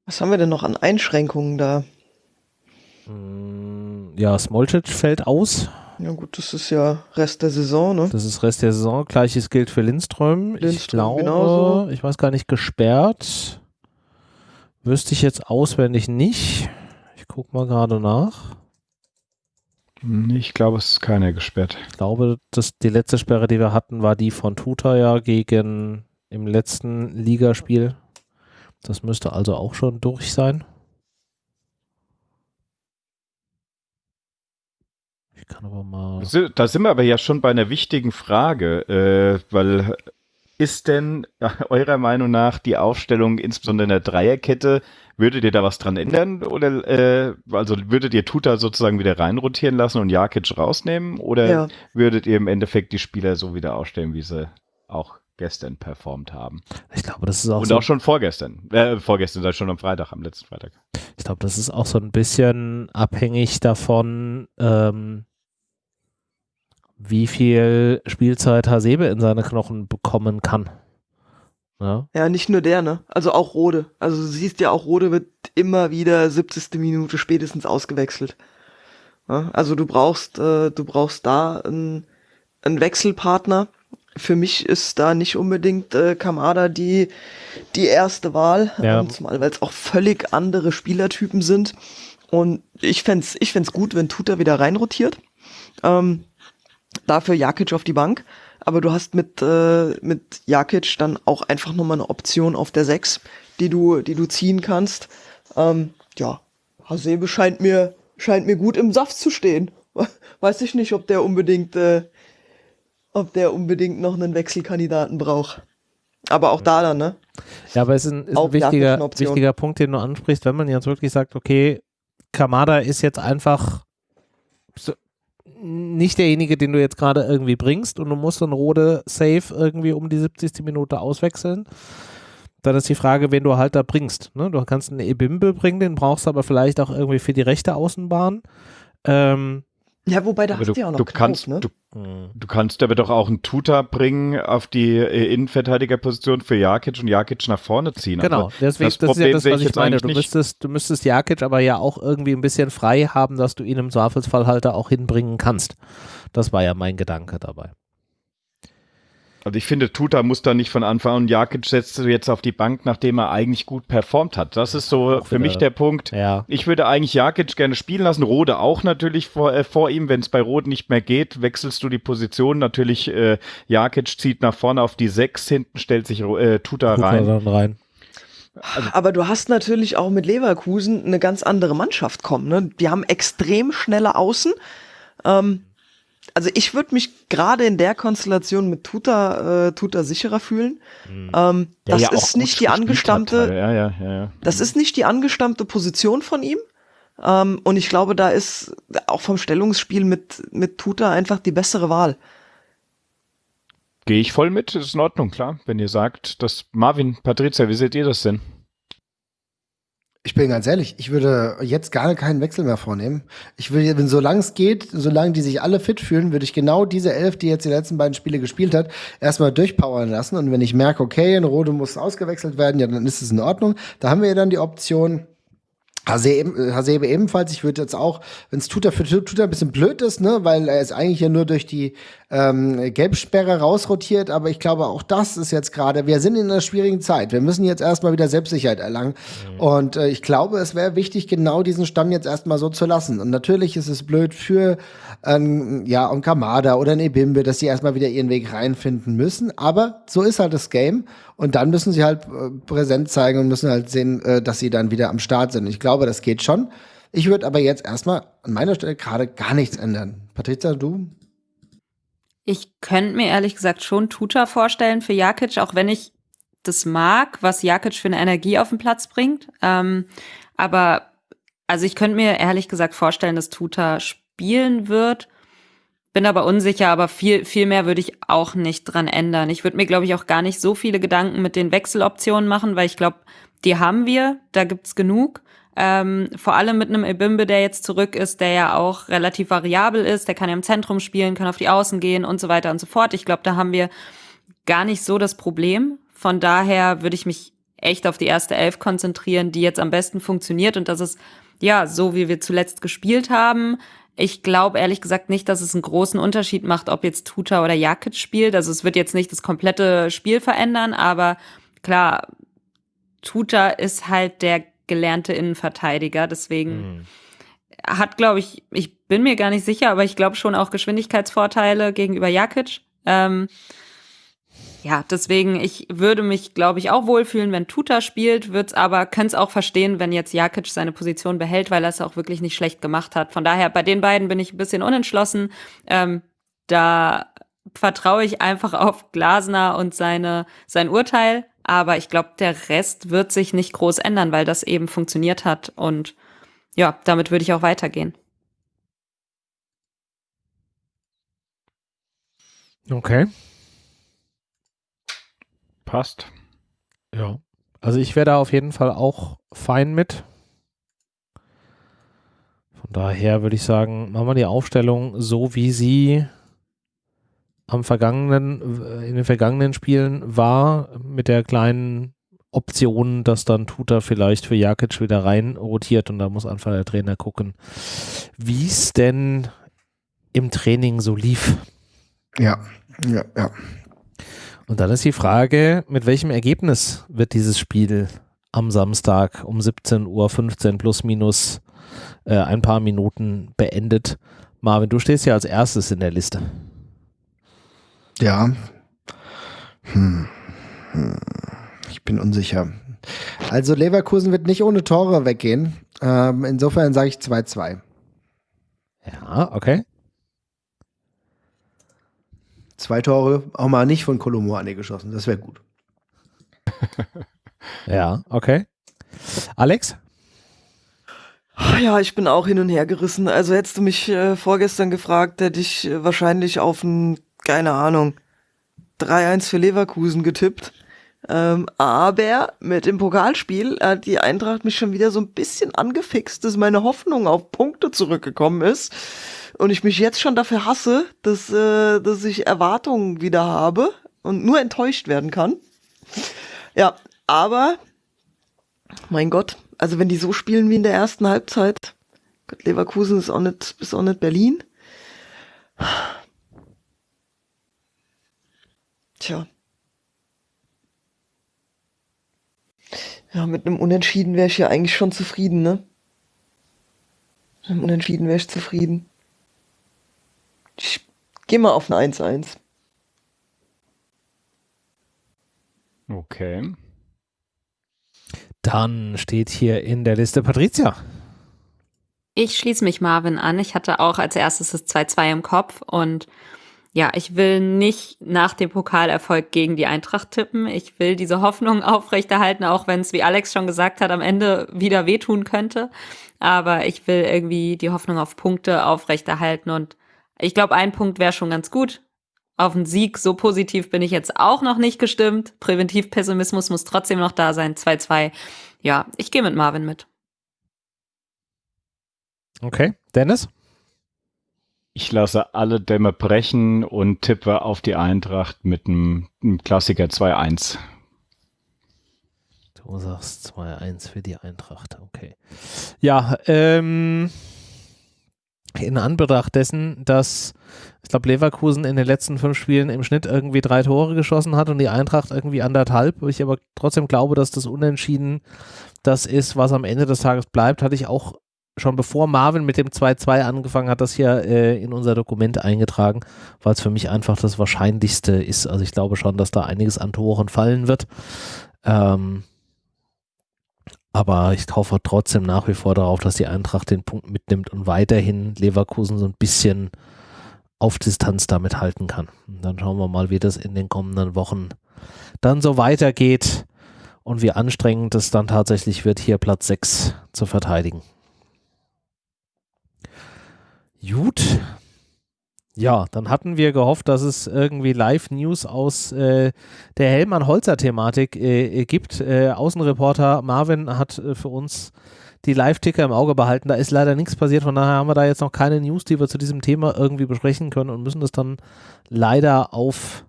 Was haben wir denn noch an Einschränkungen da? Mm, ja, Smolcic fällt aus. Ja gut, das ist ja Rest der Saison, ne? Das ist Rest der Saison. Gleiches gilt für Lindström. Lindström ich glaube, genauso. ich weiß gar nicht, gesperrt. Wüsste ich jetzt auswendig nicht. Ich gucke mal gerade nach. Ich glaube, es ist keiner gesperrt. Ich glaube, dass die letzte Sperre, die wir hatten, war die von Tuta ja gegen im letzten Ligaspiel. Das müsste also auch schon durch sein. Ich kann aber mal. Da sind wir aber ja schon bei einer wichtigen Frage, äh, weil ist denn eurer Meinung nach die Aufstellung insbesondere in der Dreierkette, würdet ihr da was dran ändern? Oder äh, also würdet ihr Tuta sozusagen wieder reinrotieren lassen und Jakic rausnehmen? Oder ja. würdet ihr im Endeffekt die Spieler so wieder aufstellen, wie sie auch gestern performt haben? Ich glaube, das ist auch Und so auch schon vorgestern. Äh, vorgestern, sei schon am Freitag, am letzten Freitag. Ich glaube, das ist auch so ein bisschen abhängig davon, ähm, wie viel Spielzeit Hasebe in seine Knochen bekommen kann. Ja. ja, nicht nur der, ne? Also auch Rode. Also du siehst ja auch, Rode wird immer wieder 70. Minute spätestens ausgewechselt. Ja? Also du brauchst, äh, du brauchst da einen, einen Wechselpartner. Für mich ist da nicht unbedingt äh, Kamada die, die erste Wahl, ja. ähm, zumal weil es auch völlig andere Spielertypen sind. Und ich fände ich fänd's gut, wenn Tuta wieder reinrotiert. Ähm, dafür Jakic auf die Bank. Aber du hast mit, äh, mit Jakic dann auch einfach nochmal eine Option auf der 6, die du, die du ziehen kannst. Ähm, ja, Hasebe scheint mir, scheint mir gut im Saft zu stehen. Weiß ich nicht, ob der unbedingt, äh, ob der unbedingt noch einen Wechselkandidaten braucht. Aber auch da dann, ne? Ja, aber es ist ein, ist ein wichtiger, wichtiger Punkt, den du ansprichst, wenn man jetzt wirklich sagt, okay, Kamada ist jetzt einfach nicht derjenige, den du jetzt gerade irgendwie bringst und du musst dann Rode safe irgendwie um die 70. Minute auswechseln. Dann ist die Frage, wen du halt da bringst. Ne? Du kannst einen Ebimbe bringen, den brauchst du aber vielleicht auch irgendwie für die rechte Außenbahn. Ähm, ja, wobei da aber hast du ja auch noch du Knauf, kannst, ne? Du, du, kannst aber doch auch einen Tuta bringen auf die äh, Innenverteidigerposition für Jakic und Jakic nach vorne ziehen. Genau, aber deswegen, das, das ist ja das, was ich, ich meine. Du müsstest, du müsstest Jakic aber ja auch irgendwie ein bisschen frei haben, dass du ihn im Zweifelsfall halt auch hinbringen kannst. Das war ja mein Gedanke dabei. Also ich finde, Tuta muss da nicht von Anfang an. Jakic setzt jetzt auf die Bank, nachdem er eigentlich gut performt hat. Das ist so für mich der Punkt. Ja. Ich würde eigentlich Jakic gerne spielen lassen. Rode auch natürlich vor, äh, vor ihm. Wenn es bei Rode nicht mehr geht, wechselst du die Position. Natürlich, äh, Jakic zieht nach vorne auf die Sechs, hinten stellt sich äh, Tuta mal rein. dann rein. Aber du hast natürlich auch mit Leverkusen eine ganz andere Mannschaft kommen. Ne? Die haben extrem schnelle Außen. Ähm, also ich würde mich gerade in der Konstellation mit Tuta, äh, Tuta sicherer fühlen. Ähm, Der das ja ist nicht die angestammte, Ja, ja, ja, ja. das ist nicht die angestammte Position von ihm. Ähm, und ich glaube, da ist auch vom Stellungsspiel mit, mit Tuta einfach die bessere Wahl. Gehe ich voll mit, ist in Ordnung, klar. Wenn ihr sagt, dass Marvin, Patricia, wie seht ihr das denn? Ich bin ganz ehrlich, ich würde jetzt gar keinen Wechsel mehr vornehmen. Ich würde, wenn solange es geht, solange die sich alle fit fühlen, würde ich genau diese Elf, die jetzt die letzten beiden Spiele gespielt hat, erstmal durchpowern lassen. Und wenn ich merke, okay, ein Rode muss ausgewechselt werden, ja, dann ist es in Ordnung. Da haben wir ja dann die Option, Hasebe, Hasebe ebenfalls. Ich würde jetzt auch, wenn es Tuta für Tuta ein bisschen blöd ist, ne, weil er ist eigentlich ja nur durch die ähm, Gelbsperre rausrotiert, aber ich glaube, auch das ist jetzt gerade, wir sind in einer schwierigen Zeit. Wir müssen jetzt erstmal wieder Selbstsicherheit erlangen. Und äh, ich glaube, es wäre wichtig, genau diesen Stamm jetzt erstmal so zu lassen. Und natürlich ist es blöd für ähm, ja, und Kamada oder ein Ebimbe, dass sie erstmal wieder ihren Weg reinfinden müssen. Aber so ist halt das Game. Und dann müssen sie halt äh, präsent zeigen und müssen halt sehen, äh, dass sie dann wieder am Start sind. Ich glaube, das geht schon. Ich würde aber jetzt erstmal an meiner Stelle gerade gar nichts ändern. Patrizia, du? Ich könnte mir ehrlich gesagt schon Tuta vorstellen für Jakic, auch wenn ich das mag, was Jakic für eine Energie auf den Platz bringt. Ähm, aber also ich könnte mir ehrlich gesagt vorstellen, dass Tuta spielen wird. Bin aber unsicher, aber viel, viel mehr würde ich auch nicht dran ändern. Ich würde mir, glaube ich, auch gar nicht so viele Gedanken mit den Wechseloptionen machen, weil ich glaube, die haben wir, da gibt's genug. Ähm, vor allem mit einem Ebimbe, der jetzt zurück ist, der ja auch relativ variabel ist, der kann ja im Zentrum spielen, kann auf die Außen gehen und so weiter und so fort. Ich glaube, da haben wir gar nicht so das Problem. Von daher würde ich mich echt auf die erste Elf konzentrieren, die jetzt am besten funktioniert und das ist ja so, wie wir zuletzt gespielt haben. Ich glaube ehrlich gesagt nicht, dass es einen großen Unterschied macht, ob jetzt Tuta oder Jakic spielt. Also es wird jetzt nicht das komplette Spiel verändern, aber klar, Tuta ist halt der gelernte Innenverteidiger, deswegen hat, glaube ich, ich bin mir gar nicht sicher, aber ich glaube schon auch Geschwindigkeitsvorteile gegenüber Jakic. Ähm, ja, deswegen, ich würde mich, glaube ich, auch wohlfühlen, wenn Tuta spielt, würde es aber, könnte es auch verstehen, wenn jetzt Jakic seine Position behält, weil er es auch wirklich nicht schlecht gemacht hat. Von daher, bei den beiden bin ich ein bisschen unentschlossen. Ähm, da vertraue ich einfach auf Glasner und seine, sein Urteil. Aber ich glaube, der Rest wird sich nicht groß ändern, weil das eben funktioniert hat. Und ja, damit würde ich auch weitergehen. Okay. Passt. Ja. Also ich wäre da auf jeden Fall auch fein mit. Von daher würde ich sagen, machen wir die Aufstellung so, wie sie am vergangenen, in den vergangenen Spielen war, mit der kleinen Option, dass dann Tuta vielleicht für Jakic wieder rein rotiert und da muss einfach der Trainer gucken, wie es denn im Training so lief. Ja, ja, ja. Und dann ist die Frage, mit welchem Ergebnis wird dieses Spiel am Samstag um 17.15 Uhr plus minus äh, ein paar Minuten beendet? Marvin, du stehst ja als erstes in der Liste. Ja. Hm. Hm. Ich bin unsicher. Also Leverkusen wird nicht ohne Tore weggehen. Ähm, insofern sage ich 2-2. Ja, okay. Zwei Tore, auch mal nicht von Kolomouani geschossen. Das wäre gut. Ja, okay. Alex? Ja, ich bin auch hin und her gerissen. Also hättest du mich äh, vorgestern gefragt, hätte ich äh, wahrscheinlich auf ein, keine Ahnung, 3-1 für Leverkusen getippt. Ähm, aber mit dem Pokalspiel hat die Eintracht mich schon wieder so ein bisschen angefixt, dass meine Hoffnung auf Punkte zurückgekommen ist. Und ich mich jetzt schon dafür hasse, dass, äh, dass ich Erwartungen wieder habe und nur enttäuscht werden kann. Ja, aber mein Gott, also wenn die so spielen wie in der ersten Halbzeit, Gott, Leverkusen ist auch nicht, ist auch nicht Berlin. Tja. Ja, mit einem Unentschieden wäre ich ja eigentlich schon zufrieden, ne? Mit einem Unentschieden wäre ich zufrieden. Ich geh mal auf ein 1-1. Okay. Dann steht hier in der Liste Patricia. Ich schließe mich Marvin an. Ich hatte auch als erstes das 2-2 im Kopf und ja, ich will nicht nach dem Pokalerfolg gegen die Eintracht tippen. Ich will diese Hoffnung aufrechterhalten, auch wenn es, wie Alex schon gesagt hat, am Ende wieder wehtun könnte. Aber ich will irgendwie die Hoffnung auf Punkte aufrechterhalten und ich glaube, ein Punkt wäre schon ganz gut. Auf einen Sieg, so positiv bin ich jetzt auch noch nicht gestimmt. Präventivpessimismus muss trotzdem noch da sein. 2-2. Ja, ich gehe mit Marvin mit. Okay, Dennis? Ich lasse alle Dämme brechen und tippe auf die Eintracht mit einem, einem Klassiker 2-1. Du sagst 2-1 für die Eintracht, okay. Ja, ähm, in Anbetracht dessen, dass ich glaube, Leverkusen in den letzten fünf Spielen im Schnitt irgendwie drei Tore geschossen hat und die Eintracht irgendwie anderthalb. Ich aber trotzdem glaube, dass das Unentschieden das ist, was am Ende des Tages bleibt, hatte ich auch schon bevor Marvin mit dem 2-2 angefangen hat, das hier äh, in unser Dokument eingetragen, weil es für mich einfach das Wahrscheinlichste ist. Also ich glaube schon, dass da einiges an Toren fallen wird. Ähm, aber ich hoffe trotzdem nach wie vor darauf, dass die Eintracht den Punkt mitnimmt und weiterhin Leverkusen so ein bisschen auf Distanz damit halten kann. Und dann schauen wir mal, wie das in den kommenden Wochen dann so weitergeht und wie anstrengend es dann tatsächlich wird, hier Platz 6 zu verteidigen. Gut. Ja, dann hatten wir gehofft, dass es irgendwie Live-News aus äh, der Hellmann-Holzer-Thematik äh, gibt. Äh, Außenreporter Marvin hat äh, für uns die Live-Ticker im Auge behalten. Da ist leider nichts passiert, von daher haben wir da jetzt noch keine News, die wir zu diesem Thema irgendwie besprechen können und müssen das dann leider auf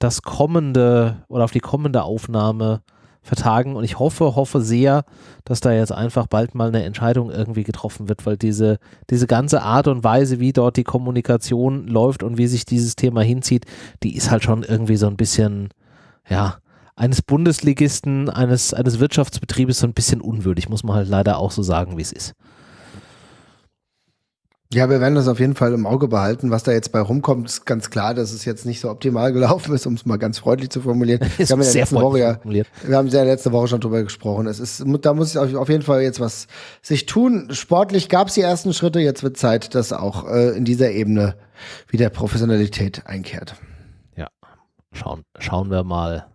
das kommende oder auf die kommende Aufnahme vertagen und ich hoffe, hoffe sehr, dass da jetzt einfach bald mal eine Entscheidung irgendwie getroffen wird, weil diese, diese ganze Art und Weise, wie dort die Kommunikation läuft und wie sich dieses Thema hinzieht, die ist halt schon irgendwie so ein bisschen, ja, eines Bundesligisten, eines, eines Wirtschaftsbetriebes so ein bisschen unwürdig, muss man halt leider auch so sagen, wie es ist. Ja, wir werden das auf jeden Fall im Auge behalten. Was da jetzt bei rumkommt, ist ganz klar, dass es jetzt nicht so optimal gelaufen ist, um es mal ganz freundlich zu formulieren. Wir haben, in der letzten Woche ja, wir haben ja letzte Woche schon drüber gesprochen. Es ist, da muss auf jeden Fall jetzt was sich tun. Sportlich gab es die ersten Schritte. Jetzt wird Zeit, dass auch äh, in dieser Ebene wieder Professionalität einkehrt. Ja, schauen, schauen wir mal,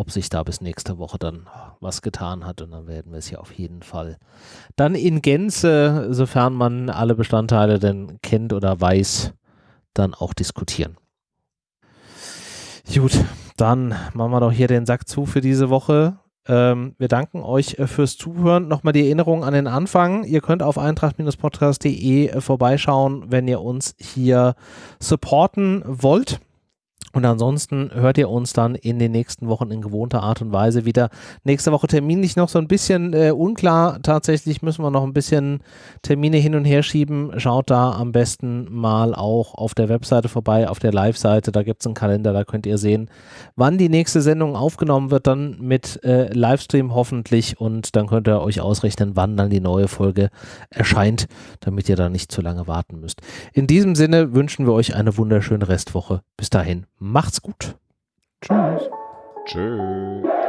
ob sich da bis nächste Woche dann was getan hat. Und dann werden wir es ja auf jeden Fall dann in Gänze, sofern man alle Bestandteile denn kennt oder weiß, dann auch diskutieren. Gut, dann machen wir doch hier den Sack zu für diese Woche. Ähm, wir danken euch äh, fürs Zuhören. Nochmal die Erinnerung an den Anfang. Ihr könnt auf eintracht-podcast.de vorbeischauen, wenn ihr uns hier supporten wollt. Und ansonsten hört ihr uns dann in den nächsten Wochen in gewohnter Art und Weise wieder. Nächste Woche terminlich noch so ein bisschen äh, unklar. Tatsächlich müssen wir noch ein bisschen Termine hin und her schieben. Schaut da am besten mal auch auf der Webseite vorbei, auf der Live-Seite. Da gibt es einen Kalender, da könnt ihr sehen, wann die nächste Sendung aufgenommen wird. Dann mit äh, Livestream hoffentlich. Und dann könnt ihr euch ausrechnen, wann dann die neue Folge erscheint, damit ihr da nicht zu lange warten müsst. In diesem Sinne wünschen wir euch eine wunderschöne Restwoche. Bis dahin. Macht's gut. Tschüss. Tschüss.